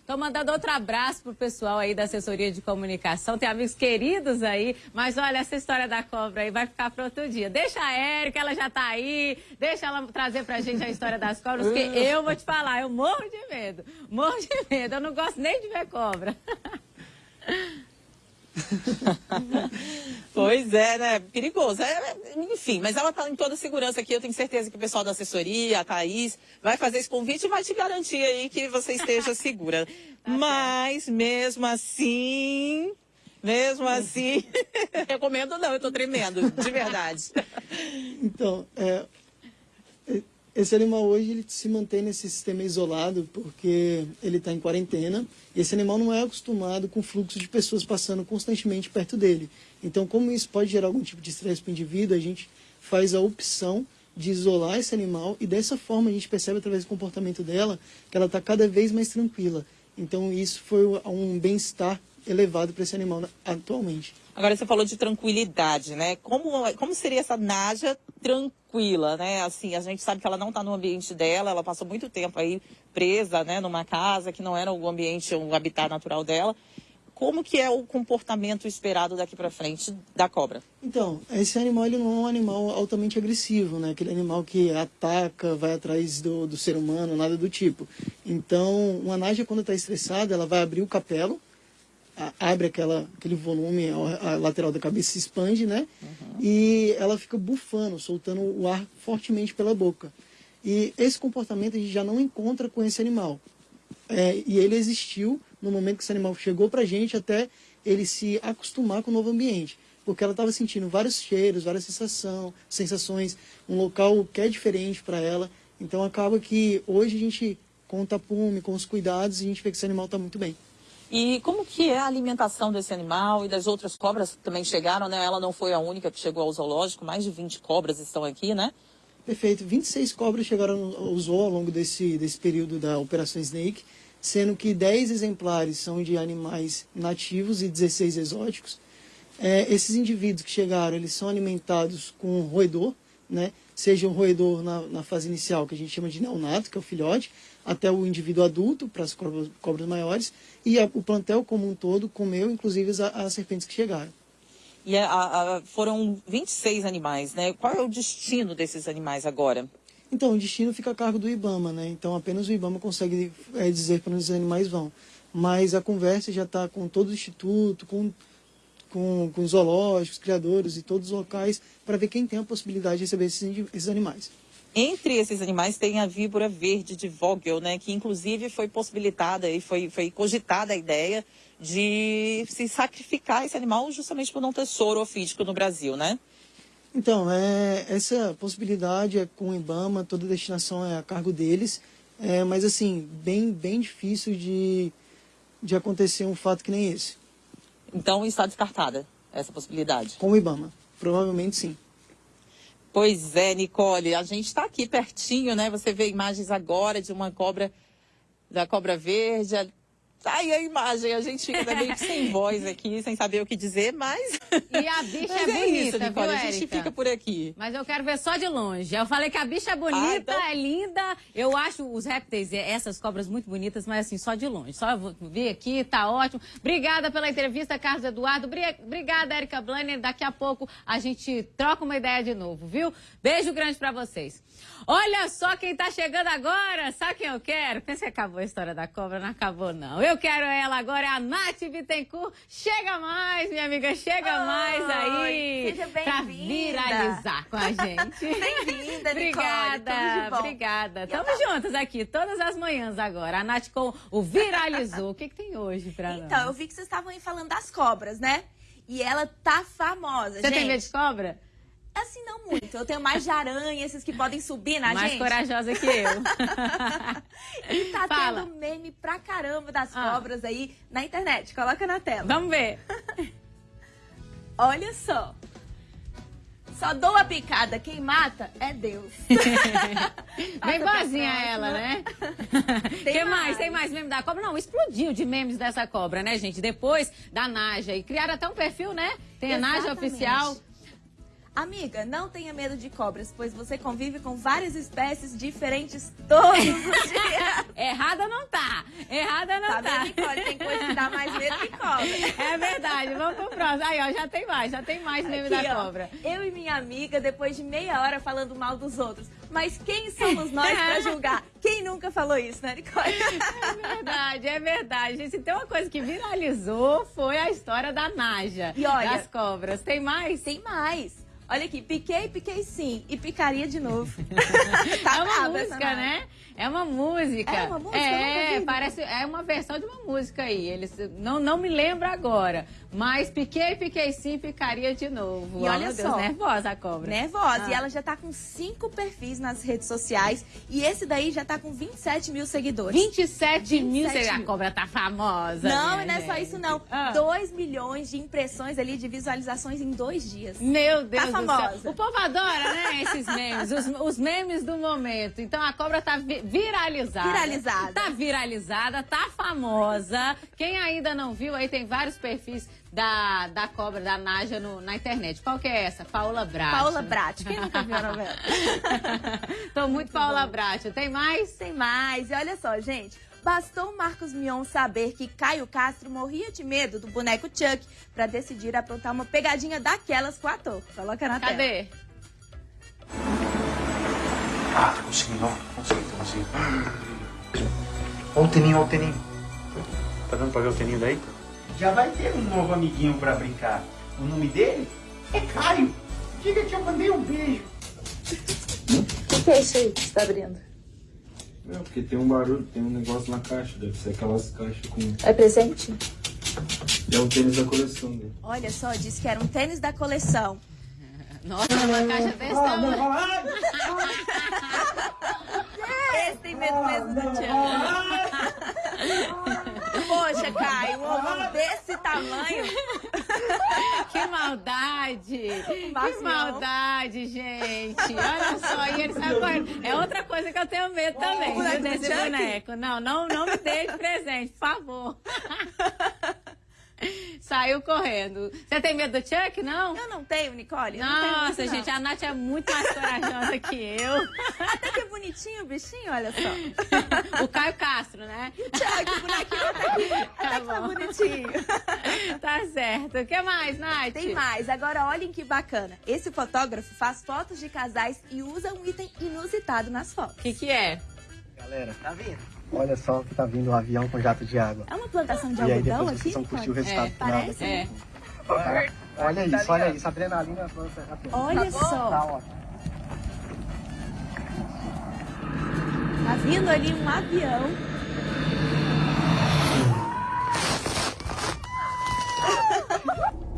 Tô mandando outro abraço pro pessoal aí da assessoria de comunicação. Tem amigos queridos aí, mas olha, essa história da cobra aí vai ficar para outro dia. Deixa a Érica, ela já tá aí. Deixa ela trazer pra gente a história das cobras, porque [LAUGHS] eu vou te falar, eu morro de medo. Morro de medo. Eu não gosto nem de ver cobra. [LAUGHS] [LAUGHS]
pois é, né? Perigoso. É, enfim, mas ela está em toda segurança aqui. Eu tenho certeza que o pessoal da assessoria, a Thaís, vai fazer esse convite e vai te garantir aí que você esteja [LAUGHS] segura. tá mas, mesmo assim, mesmo assim, recomendo não, eu estou tremendo, de verdade. [LAUGHS]
Então, é, esse animal hoje ele se mantém nesse sistema isolado porque ele está em quarentena e esse animal não é acostumado com o fluxo de pessoas passando constantemente perto dele. Então, como isso pode gerar algum tipo de estresse para o indivíduo, a gente faz a opção de isolar esse animal e dessa forma a gente percebe através do comportamento dela que ela está cada vez mais tranquila. Então, isso foi um bem-estar elevado para esse animal atualmente.
Agora você falou de tranquilidade, né? Como, como seria essa Naja tranquila, né? Assim, a gente sabe que ela não está no ambiente dela, ela passou muito tempo aí presa, né, numa casa que não era o ambiente, o habitat natural dela. Como que é o comportamento esperado daqui para frente da cobra?
Então, esse animal ele não é um animal altamente agressivo, né? Aquele animal que ataca, vai atrás do, do ser humano, nada do tipo. Então, uma naja quando está estressada, ela vai abrir o capelo, abre aquela, aquele volume, a, lateral da cabeça se expande, né? Uhum. E ela fica bufando, soltando o ar fortemente pela boca. E esse comportamento a gente já não encontra com esse animal. É, e ele existiu no momento que esse animal chegou para a gente até ele se acostumar com o novo ambiente. Porque ela estava sentindo vários cheiros, várias sensação, sensações, um local que é diferente para ela. Então acaba que hoje a gente, com o tapume, com os cuidados, a gente vê que esse animal está muito bem.
E como que é a alimentação desse animal e das outras cobras que também chegaram, né? Ela não foi a única que chegou ao zoológico, mais de 20 cobras estão aqui, né?
Perfeito. 26 cobras chegaram ao zoo ao longo desse, desse período da Operação Snake, sendo que 10 exemplares são de animais nativos e 16 exóticos. É, esses indivíduos que chegaram, eles são alimentados com roedor, né? Seja um roedor na, na fase inicial, que a gente chama de neonato, que é o filhote, até o indivíduo adulto, para as cobras, cobras maiores, e a, o plantel como um todo comeu, inclusive, as, as serpentes que chegaram.
E a, a, foram 26 animais, né? Qual é o destino desses animais agora?
Então, o destino fica a cargo do IBAMA, né? Então, apenas o IBAMA consegue é, dizer para onde os animais vão. Mas a conversa já está com todo o instituto, com, com, com os zoológicos, criadores e todos os locais, para ver quem tem a possibilidade de receber esses, esses animais.
Entre esses animais tem a víbora verde de Vogel, né? Que inclusive foi possibilitada e foi, foi cogitada a ideia de se sacrificar esse animal justamente por não ter soro ofídico no Brasil, né?
Então, é, essa possibilidade é com o IBAMA, toda a destinação é a cargo deles, é, mas assim, bem, bem difícil de, de acontecer um fato que nem esse.
Então está descartada essa possibilidade?
Com o IBAMA, provavelmente sim.
Pois é, Nicole, a gente está aqui pertinho, né? Você vê imagens agora de uma cobra, da cobra verde, Tá aí a imagem, a gente fica meio sem [LAUGHS] voz aqui, sem saber o que dizer, mas.
E a bicha é, é, bonita, isso,
Nicole,
viu,
A gente fica por aqui.
Mas eu quero ver só de longe. Eu falei que a bicha é bonita, ah, então... é linda. Eu acho os répteis, essas cobras muito bonitas, mas assim, só de longe. Só eu vou ver aqui, tá ótimo. Obrigada pela entrevista, Carlos Eduardo. Obrigada, Erika Blanner. Daqui a pouco a gente troca uma ideia de novo, viu? Beijo grande para vocês. Olha só quem tá chegando agora. Sabe quem eu quero? Pensa que acabou a história da cobra? Não acabou, não. Eu quero ela agora, é a Nath Bittencourt. Chega mais, minha amiga, chega Oi, mais aí.
Seja bem-vinda.
Pra viralizar com a gente. [LAUGHS]
bem-vinda,
Obrigada, obrigada. Tamo juntas aqui, todas as manhãs agora. A Nath com o Viralizou. o que, que tem hoje pra
então,
nós?
Então, eu vi que vocês estavam aí falando das cobras, né? E ela tá famosa,
Você
gente.
tem medo de cobra?
Assim, não muito. Eu tenho mais de aranha, esses que podem subir na
mais
gente.
Mais corajosa que eu. [LAUGHS]
e tá Fala. tendo meme pra caramba das ah. cobras aí na internet. Coloca na tela.
Vamos ver. [LAUGHS]
Olha só. Só dou a picada, quem mata é Deus. [LAUGHS]
Bem boazinha ela, né? Tem que mais? mais? Tem mais meme da cobra? Não, explodiu de memes dessa cobra, né, gente? Depois da Naja. E criaram até um perfil, né? Tem a Naja Oficial.
Amiga, não tenha medo de cobras, pois você convive com várias espécies diferentes todos os [LAUGHS] dias.
Errada não tá. Errada não tá.
Tá Nicole? Tem coisa que dá mais medo que cobra.
É verdade. Vamos pro próximo. Aí, ó, já tem mais. Já tem mais meme da ó, cobra.
Eu e minha amiga, depois de meia hora falando mal dos outros. Mas quem somos nós pra [LAUGHS] julgar? Quem nunca falou isso, né, Nicole?
É verdade, é verdade. Gente, se tem uma coisa que viralizou, foi a história da Naja. E olha, das cobras. Tem mais?
Tem mais. Olha aqui, piquei, piquei sim. E picaria de novo. [LAUGHS]
tá é uma música, né? É uma música.
É uma música?
É, parece, é uma versão de uma música aí. Eles, não, não me lembro agora. Mas piquei, piquei sim, picaria de novo.
E oh, olha
Deus,
só.
nervosa a cobra.
Nervosa. Ah. E ela já tá com cinco perfis nas redes sociais. E esse daí já tá com 27 mil seguidores.
27, 27 mil seguidores. A cobra tá famosa.
Não, e não é só isso não. Ah. 2 milhões de impressões ali, de visualizações em dois dias.
Meu Deus
tá famosa.
O povo adora, né, esses memes. Os, os memes do momento. Então a cobra tá viralizada.
Viralizada.
Tá viralizada, tá famosa. Quem ainda não viu, aí tem vários perfis da, da cobra, da Naja no, na internet. Qual que é essa? Paula Brat.
Paula Brat. Quem nunca viu a novela? [LAUGHS]
Tô muito, muito Paula Brat. Tem mais?
Tem mais. E olha só, gente. Bastou o Marcos Mion saber que Caio Castro morria de medo do boneco Chuck para decidir aprontar uma pegadinha daquelas com o ator. Coloca na
Cadê?
tela.
Cadê?
Ah, tô conseguindo, ó. Consegui, tô conseguindo. Ó o teninho, ó o teninho. Tá dando pra ver o teninho daí? Já vai ter um novo amiguinho pra brincar. O nome dele é Caio. Diga que eu mandei um beijo.
O que é isso aí que você tá abrindo?
Não, porque tem um barulho, tem um negócio na caixa. Deve ser aquelas caixas com...
É presente?
É o tênis da coleção dele.
Olha só, disse que era um tênis da coleção.
Nossa, uma caixa desse tamanho.
Esse tem medo mesmo do Tiago. Poxa, Caio, um ovo desse tamanho.
Que maldade! Que maldade, gente. Olha só, e ele sabe É outra coisa que eu tenho medo também, viu, desse boneco. Não, não, não me dê de presente, por favor. [LAUGHS] [LAUGHS] Saiu correndo. Você tem medo do Chuck, não?
Eu não tenho, Nicole. Eu
Nossa,
não tenho
gente, a Nath é muito mais corajosa que eu. [LAUGHS]
Até que bonitinho o bichinho, olha só. [LAUGHS]
o Caio Castro, né?
O Chuck, o bonequinho até que, até tá que tá bonitinho.
tá certo. O que mais, Nath?
Tem mais. Agora, olhem que bacana. Esse fotógrafo faz fotos de casais e usa um item inusitado nas fotos.
O que, que é?
Galera, tá vendo? Olha só que tá vindo um avião com jato de água.
É uma plantação de
e
algodão
aí depois
aqui?
vocês vão curtir o resultado
é,
final.
Parece?
É.
Tá? Olha isso, olha isso. Adrenalina.
Olha
tá
só.
Tá.
Tá vindo ali um avião. [LAUGHS]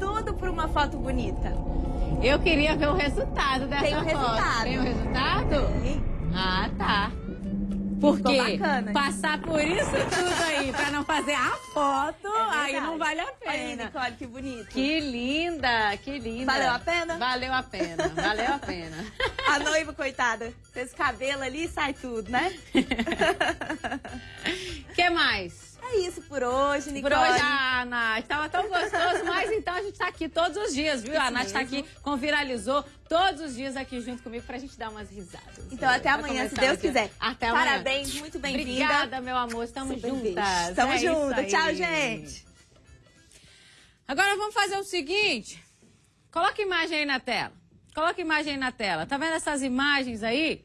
Tudo por uma foto bonita.
Eu queria ver o resultado dessa
Tem o
foto.
resultado.
Tem o resultado?
Tem.
Ah, tá. Porque passar por isso tudo aí pra não fazer a foto, aí não vale a
É Olha
pena.
Nicole, que bonito.
Que linda, que linda.
Valeu a pena?
Valeu a pena, valeu a pena. [LAUGHS]
A noiva, coitada, fez cabelo ali e sai tudo, né? [LAUGHS]
que mais?
É isso por hoje, Nicole.
Por hoje, ah, Nath, tava tão gostoso, mas então a gente tá aqui todos os dias, viu? a
Isso
Nath tá
mesmo.
aqui com Viralizou todos os dias aqui junto comigo pra gente dar umas risadas.
Então, até amanhã, se Deus quiser.
Até amanhã.
Parabéns, muito bem-vinda.
Obrigada, meu amor. Estamos
Super
juntas.
Estamos
É
juntas. Tchau, gente.
Agora vamos fazer o seguinte. Coloca imagem aí na tela. Coloca imagem aí na tela. Tá vendo essas imagens aí?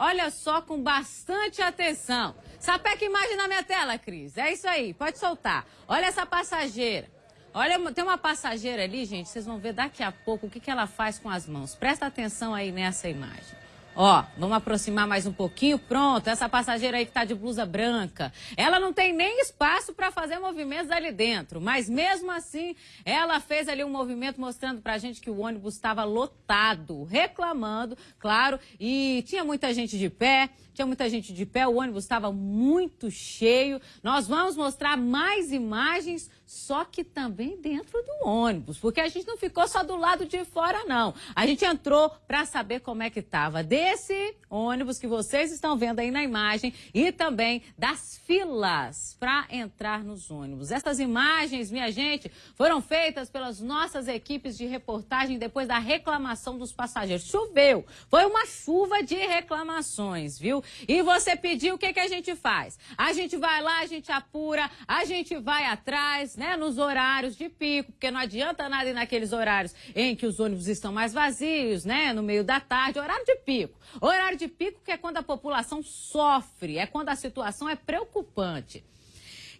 Olha só com bastante atenção. Sapeca imagem na minha tela, Cris. É isso aí, pode soltar. Olha essa passageira. Olha, tem uma passageira ali, gente, vocês vão ver daqui a pouco o que, que ela faz com as mãos. Presta atenção aí nessa imagem. Ó, vamos aproximar mais um pouquinho. Pronto, essa passageira aí que tá de blusa branca. Ela não tem nem espaço para fazer movimentos ali dentro, mas mesmo assim, ela fez ali um movimento mostrando pra gente que o ônibus estava lotado, reclamando, claro, e tinha muita gente de pé, tinha muita gente de pé, o ônibus estava muito cheio. Nós vamos mostrar mais imagens, só que também dentro do ônibus, porque a gente não ficou só do lado de fora, não. A gente entrou para saber como é que estava desse ônibus que vocês estão vendo aí na imagem e também das filas para entrar nos ônibus. Essas imagens, minha gente, foram feitas pelas nossas equipes de reportagem depois da reclamação dos passageiros. Choveu, foi uma chuva de reclamações, viu? E você pediu, o que, que a gente faz? A gente vai lá, a gente apura, a gente vai atrás, né, nos horários de pico, porque não adianta nada ir naqueles horários em que os ônibus estão mais vazios, né, no meio da tarde, horário de pico. Horário de pico que é quando a população sofre, é quando a situação é preocupante.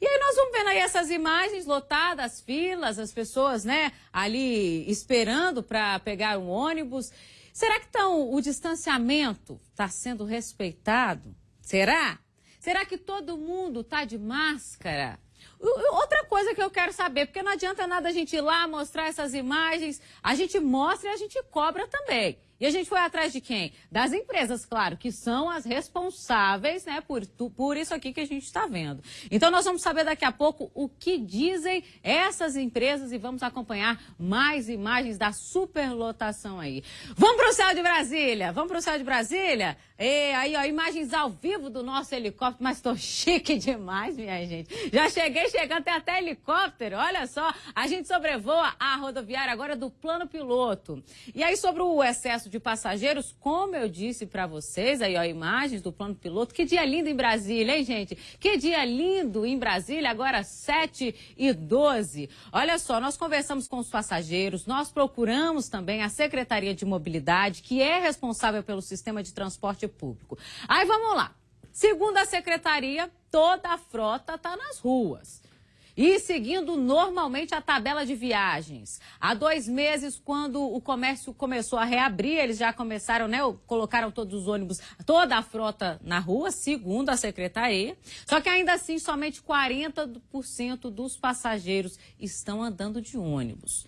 E aí nós vamos vendo aí essas imagens lotadas, as filas, as pessoas, né, ali esperando para pegar um ônibus. Será que então o distanciamento está sendo respeitado? Será? Será que todo mundo está de máscara? Outra coisa que eu quero saber, porque não adianta nada a gente ir lá mostrar essas imagens, a gente mostra e a gente cobra também. E a gente foi atrás de quem? Das empresas, claro, que são as responsáveis, né, por, por isso aqui que a gente está vendo. Então nós vamos saber daqui a pouco o que dizem essas empresas e vamos acompanhar mais imagens da superlotação aí. Vamos para o céu de Brasília, vamos para o céu de Brasília? E aí, ó, imagens ao vivo do nosso helicóptero, mas tô [LAUGHS] chique demais, minha gente. Já cheguei chegando, tem até helicóptero, olha só. A gente sobrevoa a rodoviária agora do plano piloto. E aí, sobre o excesso de passageiros, como eu disse pra vocês, aí, ó, imagens do plano piloto. Que dia lindo em Brasília, hein, gente? Que dia lindo em Brasília, agora 7 e 12. Olha só, nós conversamos com os passageiros, nós procuramos também a Secretaria de Mobilidade, que é responsável pelo sistema de transporte público. Aí vamos lá. Segundo a secretaria, toda a frota está nas ruas. E seguindo normalmente a tabela de viagens. Há dois meses, quando o comércio começou a reabrir, eles já começaram, né? Colocaram todos os ônibus, toda a frota na rua, segundo a secretaria. Só que ainda assim, somente 40% dos passageiros estão andando de ônibus.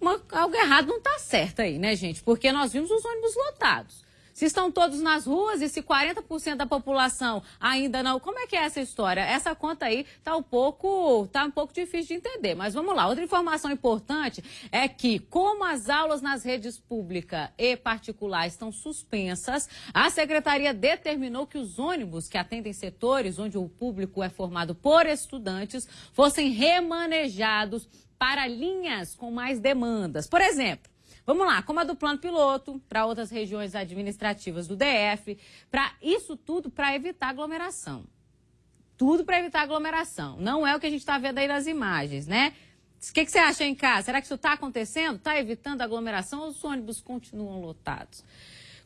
Uma- algo errado não está certo aí, né, gente? Porque nós vimos os ônibus lotados. Se estão todos nas ruas e se 40% da população ainda não, como é que é essa história? Essa conta aí tá um pouco, tá um pouco difícil de entender, mas vamos lá. Outra informação importante é que como as aulas nas redes pública e particular estão suspensas, a secretaria determinou que os ônibus que atendem setores onde o público é formado por estudantes fossem remanejados para linhas com mais demandas. Por exemplo, Vamos lá, como a do plano piloto, para outras regiões administrativas do DF, para isso tudo para evitar aglomeração. Tudo para evitar aglomeração. Não é o que a gente está vendo aí nas imagens, né? O que, que, você acha em casa? Será que isso está acontecendo? Está evitando aglomeração ou os ônibus continuam lotados?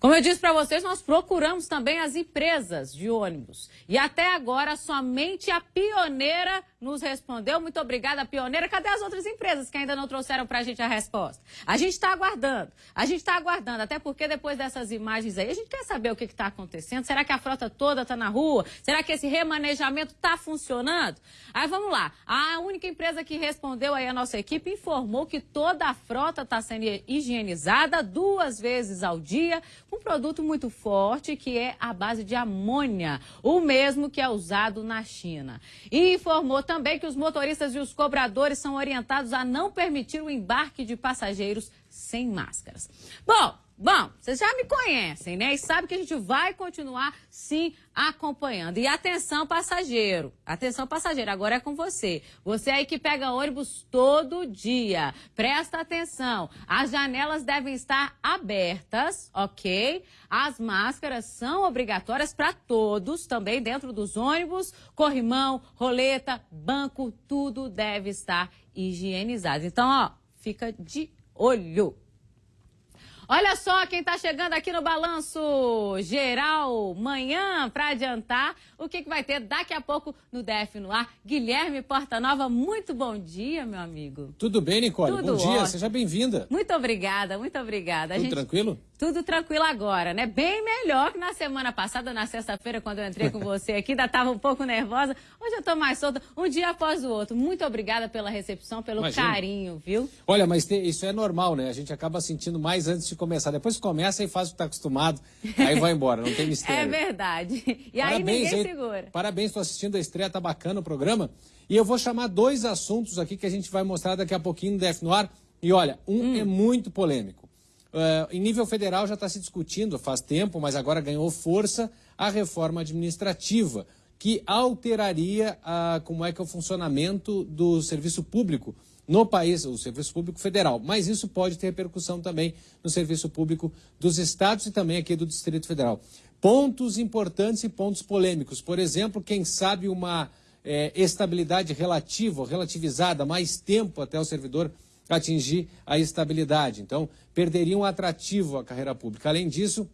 Como eu disse para vocês, nós procuramos também as empresas de ônibus. E até agora, somente a Pioneira nos respondeu. Muito obrigada, Pioneira. Cadê as outras empresas que ainda não trouxeram para a gente a resposta? A gente está aguardando. A gente está aguardando, até porque depois dessas imagens aí, a gente quer saber o que está acontecendo. Será que a frota toda está na rua? Será que esse remanejamento está funcionando? Aí vamos lá. A única empresa que respondeu aí a nossa equipe informou que toda a frota está sendo higienizada duas vezes ao dia um produto muito forte que é a base de amônia, o mesmo que é usado na China. E informou também que os motoristas e os cobradores são orientados a não permitir o embarque de passageiros sem máscaras. Bom, Bom, vocês já me conhecem, né? E sabem que a gente vai continuar, sim, acompanhando. E atenção, passageiro. Atenção, passageiro. Agora é com você. Você aí que pega ônibus todo dia. Presta atenção. As janelas devem estar abertas, ok? As máscaras são obrigatórias para todos, também dentro dos ônibus. Corrimão, roleta, banco, tudo deve estar higienizado. Então, ó, fica de olho. Olha só quem está chegando aqui no Balanço Geral Manhã para adiantar o que, que vai ter daqui a pouco no DF no ar. Guilherme Portanova, muito bom dia, meu amigo.
Tudo bem, Nicole?
Tudo
bom dia,
ótimo.
seja bem-vinda.
Muito obrigada, muito obrigada.
Tudo gente... tranquilo?
Tudo tranquilo agora, né? Bem melhor que na semana passada, na sexta-feira, quando eu entrei com você aqui, ainda estava um pouco nervosa. Hoje eu estou mais solta, um dia após o outro. Muito obrigada pela recepção, pelo Imagina. carinho, viu?
Olha, mas isso é normal, né? A gente acaba sentindo mais antes de começar. Depois começa e faz o que está acostumado, aí vai embora, não tem mistério. [LAUGHS]
É verdade. E aí ninguém aí, segura.
Parabéns, estou assistindo a estreia, tá bacana o programa. E eu vou chamar dois assuntos aqui que a gente vai mostrar daqui a pouquinho no DF no ar. E olha, um hum. é muito polêmico. Uh, em nível federal já está se discutindo faz tempo, mas agora ganhou força a reforma administrativa, que alteraria uh, como é que é o funcionamento do serviço público no país, o serviço público federal. Mas isso pode ter repercussão também no serviço público dos estados e também aqui do Distrito Federal. Pontos importantes e pontos polêmicos. Por exemplo, quem sabe uma é, estabilidade relativa, relativizada, mais tempo até o servidor atingir a estabilidade. Então, perderiam um atrativo à carreira pública. Além disso,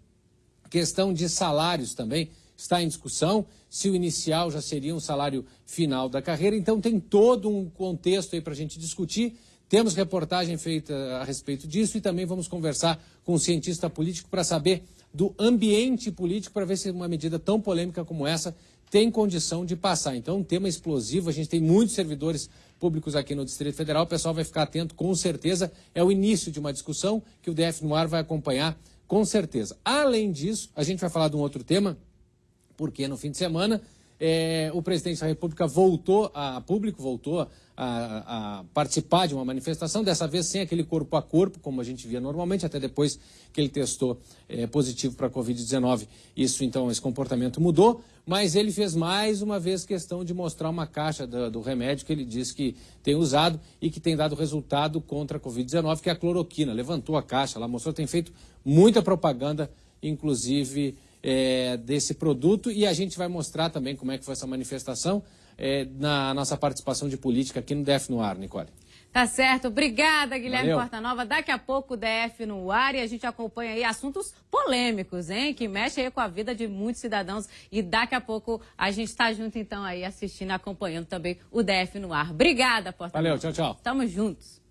questão de salários também está em discussão, se o inicial já seria um salário final da carreira. Então, tem todo um contexto aí para a gente discutir. Temos reportagem feita a respeito disso e também vamos conversar com um cientista político para saber do ambiente político, para ver se uma medida tão polêmica como essa tem condição de passar. Então, um tema explosivo, a gente tem muitos servidores públicos aqui no Distrito Federal, o pessoal vai ficar atento, com certeza. É o início de uma discussão que o DF no ar vai acompanhar, com certeza. Além disso, a gente vai falar de um outro tema, porque no fim de semana é, o presidente da República voltou a público, voltou a, a, participar de uma manifestação, dessa vez sem aquele corpo a corpo, como a gente via normalmente, até depois que ele testou é, positivo para a Covid-19. Isso, então, esse comportamento mudou, mas ele fez mais uma vez questão de mostrar uma caixa do, do remédio que ele disse que tem usado e que tem dado resultado contra a Covid-19, que é a cloroquina. Levantou a caixa lá, mostrou, tem feito muita propaganda, inclusive é, desse produto e a gente vai mostrar também como é que foi essa manifestação é, na nossa participação de política aqui no DF no ar, Nicole.
Tá certo. Obrigada, Guilherme Valeu. Portanova. Daqui a pouco o DF no ar e a gente acompanha aí assuntos polêmicos, hein? Que mexem aí com a vida de muitos cidadãos. E daqui a pouco a gente está junto, então, aí, assistindo, acompanhando também o DF no ar. Obrigada, Portanova.
Valeu, tchau, tchau.
Tamo juntos.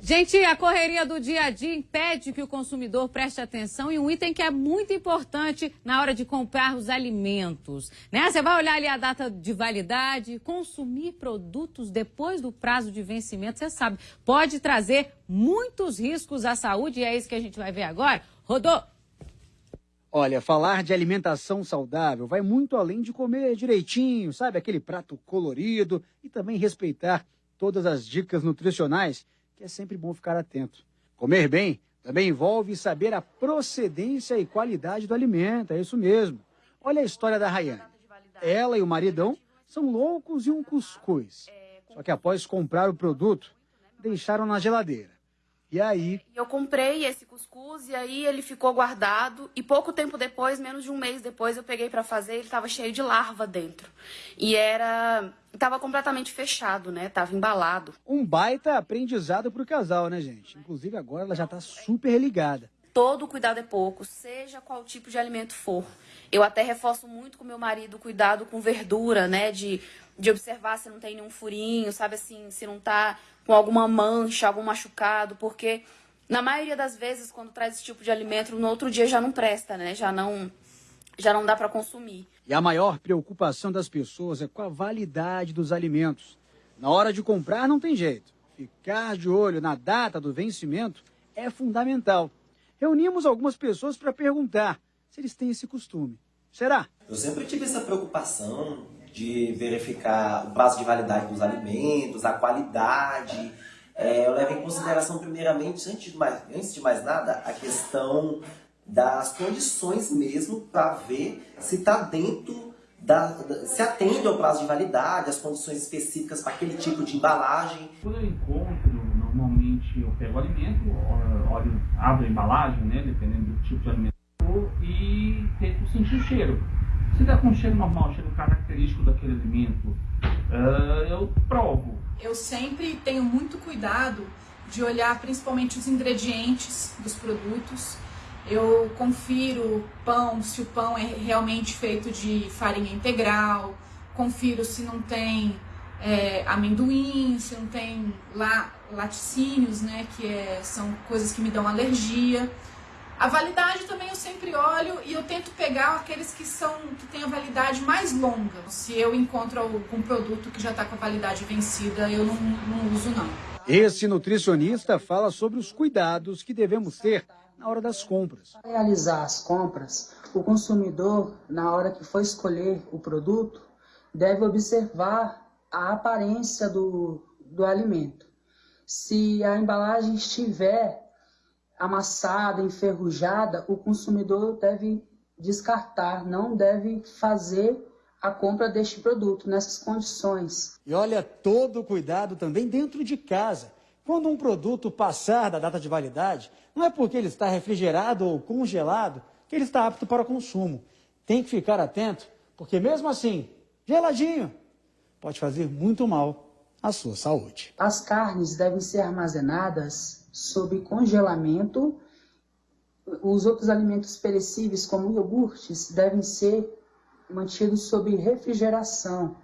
Gente, a correria do dia a dia impede que o consumidor preste atenção em um item que é muito importante na hora de comprar os alimentos. Né? Você vai olhar ali a data de validade, consumir produtos depois do prazo de vencimento, você sabe, pode trazer muitos riscos à saúde e é isso que a gente vai ver agora. Rodou!
Olha, falar de alimentação saudável vai muito além de comer direitinho, sabe? Aquele prato colorido e também respeitar todas as dicas nutricionais, que é sempre bom ficar atento. Comer bem também envolve saber a procedência e qualidade do alimento, é isso mesmo. Olha a história da Rayane. Ela e o maridão são loucos e um cuscuz. Só que após comprar o produto, deixaram na geladeira. E aí?
Eu comprei esse cuscuz e aí ele ficou guardado e pouco tempo depois, menos de um mês depois, eu peguei para fazer, ele estava cheio de larva dentro. E era estava completamente fechado, né? Tava embalado.
Um baita aprendizado pro casal, né, gente? Inclusive agora ela já tá super ligada.
Todo cuidado é pouco, seja qual tipo de alimento for. Eu até reforço muito com meu marido o cuidado com verdura, né? De, de observar se não tem nenhum furinho, sabe assim, se não tá com alguma mancha, algum machucado, porque na maioria das vezes quando traz esse tipo de alimento, no outro dia já não presta, né? Já não já não dá para consumir.
E a maior preocupação das pessoas é com a validade dos alimentos. Na hora de comprar não tem jeito. Ficar de olho na data do vencimento é fundamental. Reunimos algumas pessoas para perguntar se eles têm esse costume. Será?
Eu sempre tive essa preocupação de verificar o prazo de validade dos alimentos, a qualidade. É, eu levo em consideração, primeiramente, antes de, mais, antes de mais nada, a questão das condições mesmo para ver se está dentro da, se atende ao prazo de validade, as condições específicas para aquele tipo de embalagem.
Quando eu encontro, normalmente eu pego o alimento, olho, abro a embalagem, né, dependendo do tipo de alimento, e tento sentir o cheiro. Se der com um cheiro normal, cheiro característico daquele alimento, uh, eu provo.
Eu sempre tenho muito cuidado de olhar principalmente os ingredientes dos produtos. Eu confiro pão, se o pão é realmente feito de farinha integral, confiro se não tem é, amendoim, se não tem la, laticínios, né, que é, são coisas que me dão alergia. A validade também eu sempre olho e eu tento pegar aqueles que são que têm a validade mais longa. Se eu encontro algum produto que já está com a validade vencida, eu não, não uso não.
Esse nutricionista fala sobre os cuidados que devemos ter na hora das compras.
Para realizar as compras, o consumidor, na hora que for escolher o produto, deve observar a aparência do, do alimento. Se a embalagem estiver amassada, enferrujada, o consumidor deve descartar, não deve fazer a compra deste produto nessas condições.
E olha todo o cuidado também dentro de casa. Quando um produto passar da data de validade, não é porque ele está refrigerado ou congelado que ele está apto para consumo. Tem que ficar atento, porque mesmo assim, geladinho, pode fazer muito mal à sua saúde.
As carnes devem ser armazenadas sob congelamento. Os outros alimentos perecíveis, como iogurtes, devem ser mantidos sob refrigeração.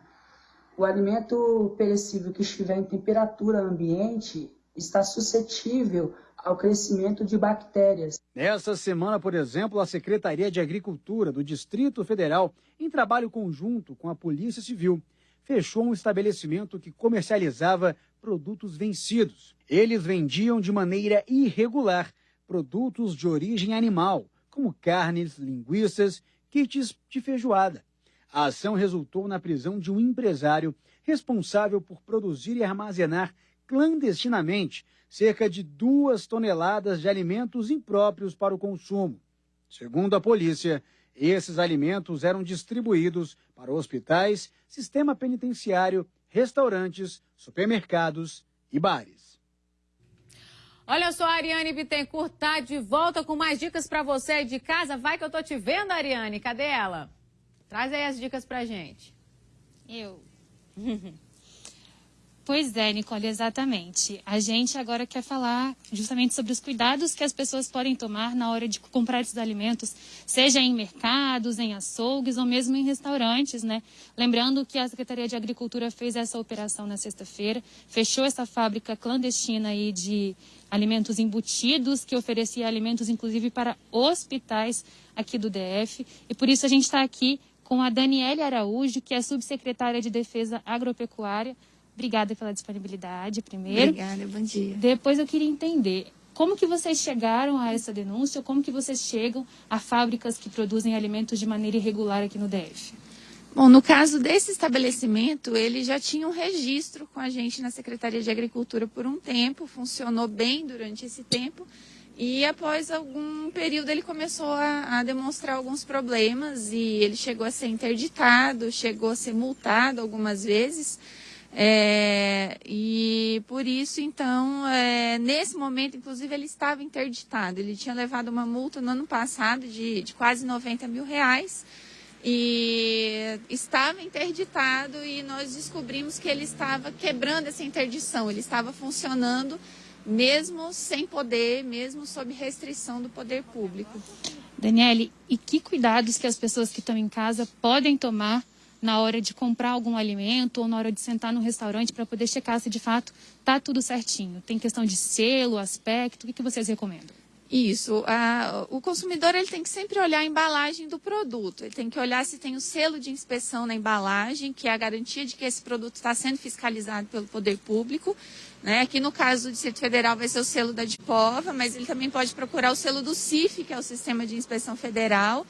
O alimento perecível que estiver em temperatura ambiente está suscetível ao crescimento de bactérias.
Nessa semana, por exemplo, a Secretaria de Agricultura do Distrito Federal, em trabalho conjunto com a Polícia Civil, fechou um estabelecimento que comercializava produtos vencidos. Eles vendiam de maneira irregular produtos de origem animal, como carnes, linguiças, kits de feijoada. A ação resultou na prisão de um empresário responsável por produzir e armazenar clandestinamente cerca de duas toneladas de alimentos impróprios para o consumo. Segundo a polícia, esses alimentos eram distribuídos para hospitais, sistema penitenciário, restaurantes, supermercados e bares.
Olha só, a Ariane Bittencourt tá de volta com mais dicas para você aí de casa. Vai que eu tô te vendo, Ariane. Cadê ela? Traz aí as dicas pra gente.
Eu. [LAUGHS] Pois é, Nicole, exatamente. A gente agora quer falar justamente sobre os cuidados que as pessoas podem tomar na hora de comprar esses alimentos, seja em mercados, em açougues ou mesmo em restaurantes, né? Lembrando que a Secretaria de Agricultura fez essa operação na sexta-feira, fechou essa fábrica clandestina aí de alimentos embutidos, que oferecia alimentos inclusive para hospitais aqui do DF. E por isso a gente está aqui com a Daniele Araújo, que é subsecretária de Defesa Agropecuária Obrigada pela disponibilidade, primeiro.
Obrigada, bom dia.
Depois eu queria entender, Como que vocês chegaram a essa denúncia? Como que vocês chegam a fábricas que produzem alimentos de maneira irregular aqui no DF?
Bom, no caso desse estabelecimento, ele já tinha um registro com a gente na Secretaria de Agricultura por um tempo, funcionou bem durante esse tempo. E após algum período ele começou a, a, demonstrar alguns problemas e ele chegou a ser interditado, chegou a ser multado algumas vezes. É, e por isso, então, é, nesse momento, inclusive, ele estava interditado. Ele tinha levado uma multa no ano passado de, de quase 90 mil reais e estava interditado e nós descobrimos que ele estava quebrando essa interdição, ele estava funcionando mesmo sem poder, mesmo sob restrição do poder público.
Daniele, e que cuidados que as pessoas que estão em casa podem tomar na hora de comprar algum alimento ou na hora de sentar no restaurante para poder checar se de fato está tudo certinho? Tem questão de selo, aspecto, o que, que vocês recomendam?
Isso. A, o consumidor ele tem que sempre olhar a embalagem do produto. Ele tem que olhar se tem o selo de inspeção na embalagem, que é a garantia de que esse produto está sendo fiscalizado pelo poder público. Né? Aqui no caso do Distrito Federal vai ser o selo da DIPOVA, mas ele também pode procurar o selo do CIF, que é o Sistema de Inspeção Federal.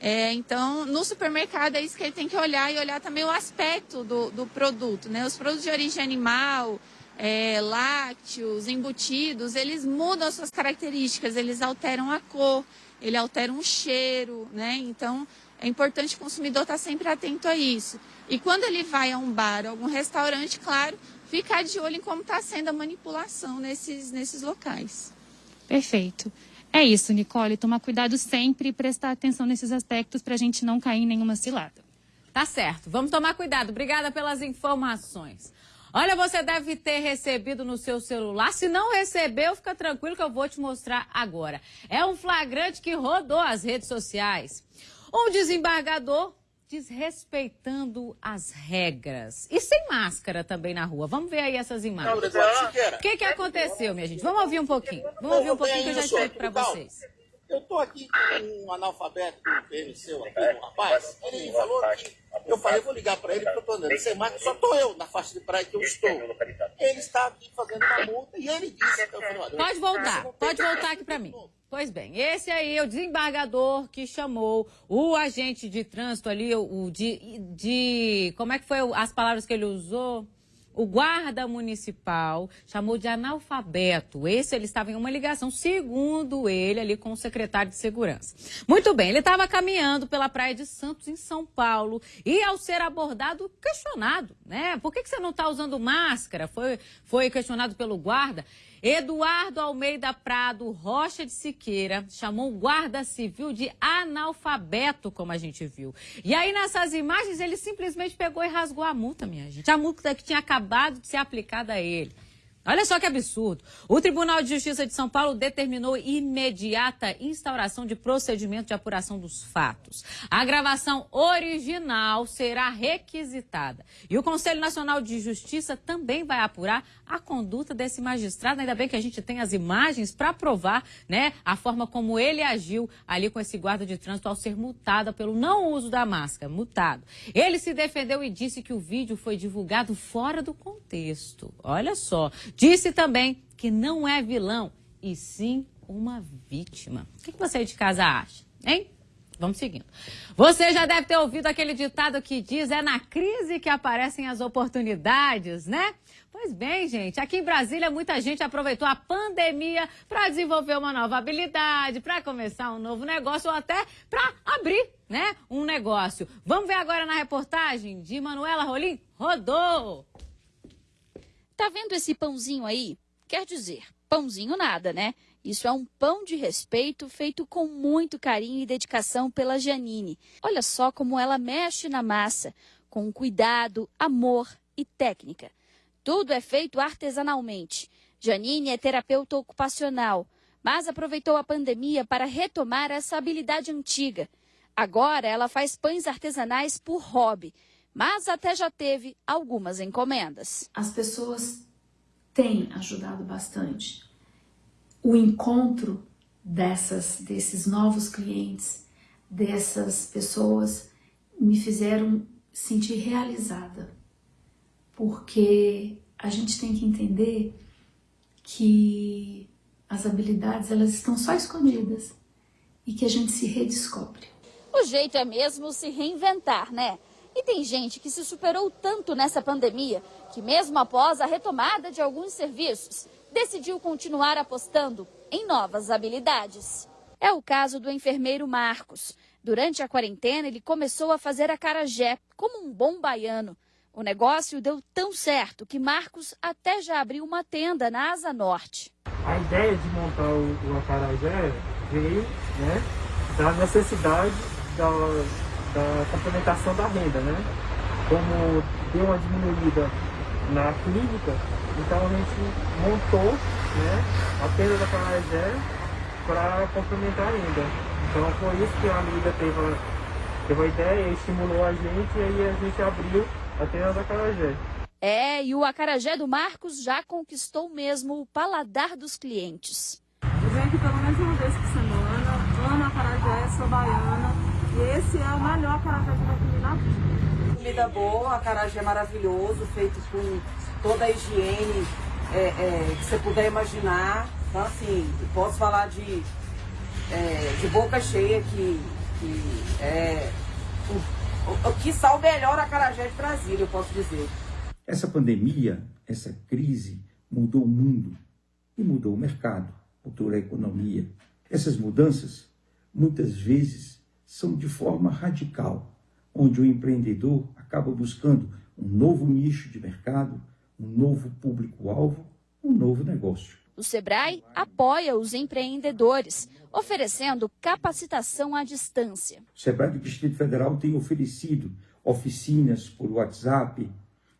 É, então, no supermercado é isso que ele tem que olhar e olhar também o aspecto do, do produto. Né? Os produtos de origem animal, é, lácteos, embutidos, eles mudam as suas características, eles alteram a cor, ele altera o cheiro, né? Então, é importante o consumidor estar sempre atento a isso. E quando ele vai a um bar, algum restaurante, claro, ficar de olho em como está sendo a manipulação nesses, nesses locais.
Perfeito. É isso, Nicole. Tomar cuidado sempre e prestar atenção nesses aspectos para a gente não cair em nenhuma cilada.
Tá certo. Vamos tomar cuidado. Obrigada pelas informações. Olha, você deve ter recebido no seu celular. Se não recebeu, fica tranquilo que eu vou te mostrar agora. É um flagrante que rodou as redes sociais. Um desembargador desrespeitando as regras. E sem máscara também na rua. Vamos ver aí essas imagens. O que, que aconteceu, minha gente? Vamos ouvir um pouquinho. Vamos ouvir um pouquinho que eu já explico para vocês.
Eu estou aqui com um analfabeto do PMC, aqui, um rapaz. Ele falou que. Eu falei, vou ligar para ele, porque eu estou andando sem só estou eu na faixa de praia que eu estou. Ele está aqui fazendo uma multa e ele disse. Eu falei,
pode voltar, pode voltar aqui para mim. Pois bem, esse aí é o desembargador que chamou o agente de trânsito ali, o de, de como é que foi as palavras que ele usou? O guarda municipal chamou de analfabeto. Esse ele estava em uma ligação, segundo ele, ali com o secretário de segurança. Muito bem, ele estava caminhando pela praia de Santos, em São Paulo, e ao ser abordado, questionado, né? Por que, que você não está usando máscara? Foi, foi questionado pelo guarda. Eduardo Almeida Prado Rocha de Siqueira chamou o guarda civil de analfabeto, como a gente viu. E aí nessas imagens ele simplesmente pegou e rasgou a multa, minha gente. A multa que tinha acabado de ser aplicada a ele. Olha só que absurdo. O Tribunal de Justiça de São Paulo determinou imediata instauração de procedimento de apuração dos fatos. A gravação original será requisitada. E o Conselho Nacional de Justiça também vai apurar a conduta desse magistrado. Ainda bem que a gente tem as imagens para provar né, a forma como ele agiu ali com esse guarda de trânsito ao ser multado pelo não uso da máscara. Multado. Ele se defendeu e disse que o vídeo foi divulgado fora do contexto. Olha só. Disse também que não é vilão, e sim uma vítima. O que você de casa acha, hein? Vamos seguindo. Você já deve ter ouvido aquele ditado que diz: é na crise que aparecem as oportunidades, né? Pois bem, gente, aqui em Brasília muita gente aproveitou a pandemia para desenvolver uma nova habilidade, para começar um novo negócio ou até para abrir, né, um negócio. Vamos ver agora na reportagem de Manuela Rolim? Rodou!
Tá vendo esse pãozinho aí? Quer dizer, pãozinho nada, né? Isso é um pão de respeito feito com muito carinho e dedicação pela Janine. Olha só como ela mexe na massa, com cuidado, amor e técnica. Tudo é feito artesanalmente. Janine é terapeuta ocupacional, mas aproveitou a pandemia para retomar essa habilidade antiga. Agora ela faz pães artesanais por hobby mas até já teve algumas encomendas.
As pessoas têm ajudado bastante. O encontro dessas desses novos clientes, dessas pessoas me fizeram sentir realizada. Porque a gente tem que entender que as habilidades elas estão só escondidas e que a gente se redescobre.
O jeito é mesmo se reinventar, né? E tem gente que se superou tanto nessa pandemia que, mesmo após a retomada de alguns serviços, decidiu continuar apostando em novas habilidades. É o caso do enfermeiro Marcos. Durante a quarentena, ele começou a fazer acarajé como um bom baiano. O negócio deu tão certo que Marcos até já abriu uma tenda na Asa Norte.
A ideia de montar o, o acarajé veio né, da necessidade da, da complementação da renda, né? Como deu uma diminuída na clínica, então a gente montou né, a tenda da Carajé para complementar a renda. Então foi isso que a amiga teve, teve a ideia, estimulou a gente e aí a gente abriu a tenda da Carajé.
É, e o acarajé do Marcos já conquistou mesmo o paladar dos clientes.
Eu venho aqui pelo menos uma vez por semana, amo acarajé, sou baiana, e esse é o melhor acarajé que eu já comi na vida.
Comida boa, acarajé maravilhoso, feito com toda a higiene é, é, que você puder imaginar. Então, assim, posso falar de, é, de boca cheia que, que é o, o que sal melhor a Carajé de Brasília, eu posso dizer.
Essa pandemia, essa crise mudou o mundo e mudou o mercado, mudou a economia. Essas mudanças, muitas vezes, são de forma radical, onde o empreendedor acaba buscando um novo nicho de mercado, um novo público-alvo, um novo negócio.
O Sebrae apoia os empreendedores, oferecendo capacitação à distância.
O Sebrae do Distrito Federal tem oferecido oficinas por WhatsApp,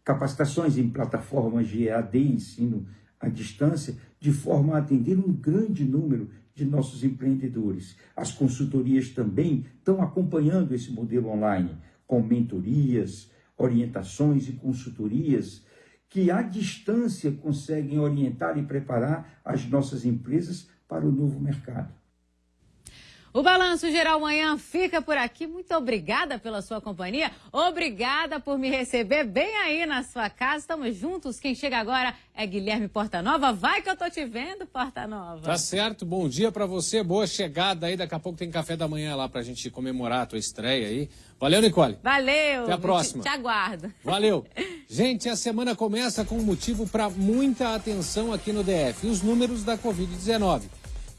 capacitações em plataformas de EAD, ensino à distância, de forma a atender um grande número de nossos empreendedores. As consultorias também estão acompanhando esse modelo online, com mentorias, orientações e consultorias que à distância conseguem orientar e preparar as nossas empresas para o novo mercado.
O Balanço Geral Manhã fica por aqui. Muito obrigada pela sua companhia. Obrigada por me receber bem aí na sua casa. Estamos juntos. Quem chega agora é Guilherme Portanova. Vai que eu tô te vendo, Portanova.
Tá certo. Bom dia para você. Boa chegada aí. Daqui a pouco tem café da manhã lá pra gente comemorar a tua estreia aí. Valeu, Nicole.
Valeu.
Até a próxima.
Te, te aguardo.
Valeu. [LAUGHS] Gente, a semana começa com um motivo para muita atenção aqui no DF. Os números da Covid-19.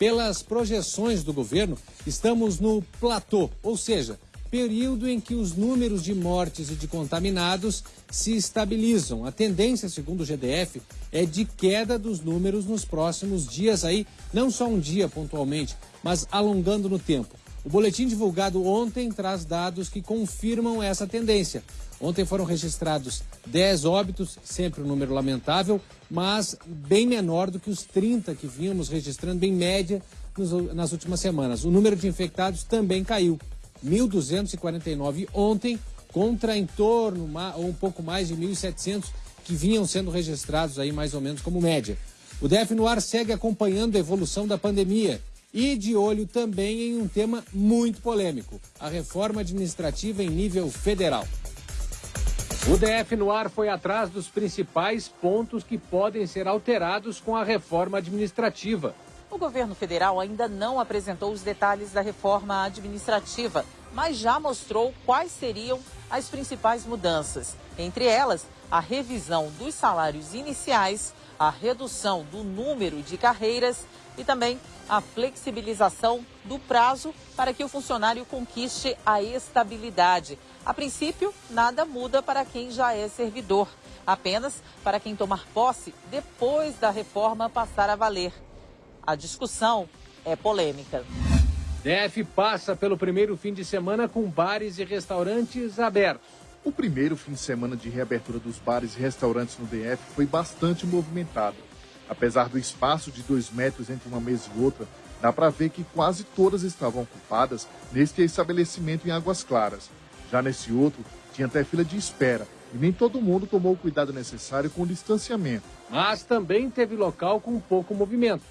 Pelas projeções do governo, estamos no platô, ou seja, período em que os números de mortes e de contaminados se estabilizam. A tendência, segundo o GDF, é de queda dos números nos próximos dias aí, não só um dia pontualmente, mas alongando no tempo. O boletim divulgado ontem traz dados que confirmam essa tendência. Ontem foram registrados 10 óbitos, sempre um número lamentável, mas bem menor do que os 30 que vínhamos registrando em média nos, nas últimas semanas. O número de infectados também caiu, 1.249 ontem, contra em torno, ou um pouco mais de 1.700 que vinham sendo registrados aí mais ou menos como média. O DF no ar segue acompanhando a evolução da pandemia e de olho também em um tema muito polêmico, a reforma administrativa em nível federal. O DF no ar foi atrás dos principais pontos que podem ser alterados com a reforma administrativa.
O governo federal ainda não apresentou os detalhes da reforma administrativa, mas já mostrou quais seriam as principais mudanças. Entre elas, a revisão dos salários iniciais, a redução do número de carreiras e também a flexibilização do prazo para que o funcionário conquiste a estabilidade. A princípio, nada muda para quem já é servidor, apenas para quem tomar posse depois da reforma passar a valer. A discussão é polêmica.
DF passa pelo primeiro fim de semana com bares e restaurantes abertos.
O primeiro fim de semana de reabertura dos bares e restaurantes no DF foi bastante movimentado. Apesar do espaço de dois metros entre uma mesa e outra, dá para ver que quase todas estavam ocupadas neste estabelecimento em Águas Claras. Já nesse outro, tinha até fila de espera e nem todo mundo tomou o cuidado necessário com o distanciamento.
Mas também teve local com pouco movimento.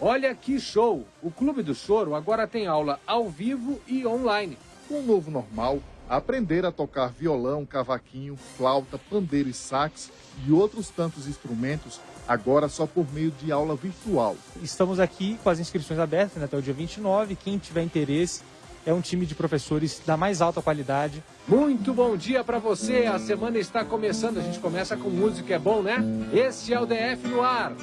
Olha que show! O Clube do Choro agora tem aula ao vivo e online.
Com o novo normal, aprender a tocar violão, cavaquinho, flauta, pandeiro e sax e outros tantos instrumentos agora só por meio de aula virtual.
Estamos aqui com as inscrições abertas né, até o dia 29. Quem tiver interesse, é um time de professores da mais alta qualidade.
Muito bom dia para você. A semana está começando. A gente começa com música, é bom, né? Esse é o DF no ar.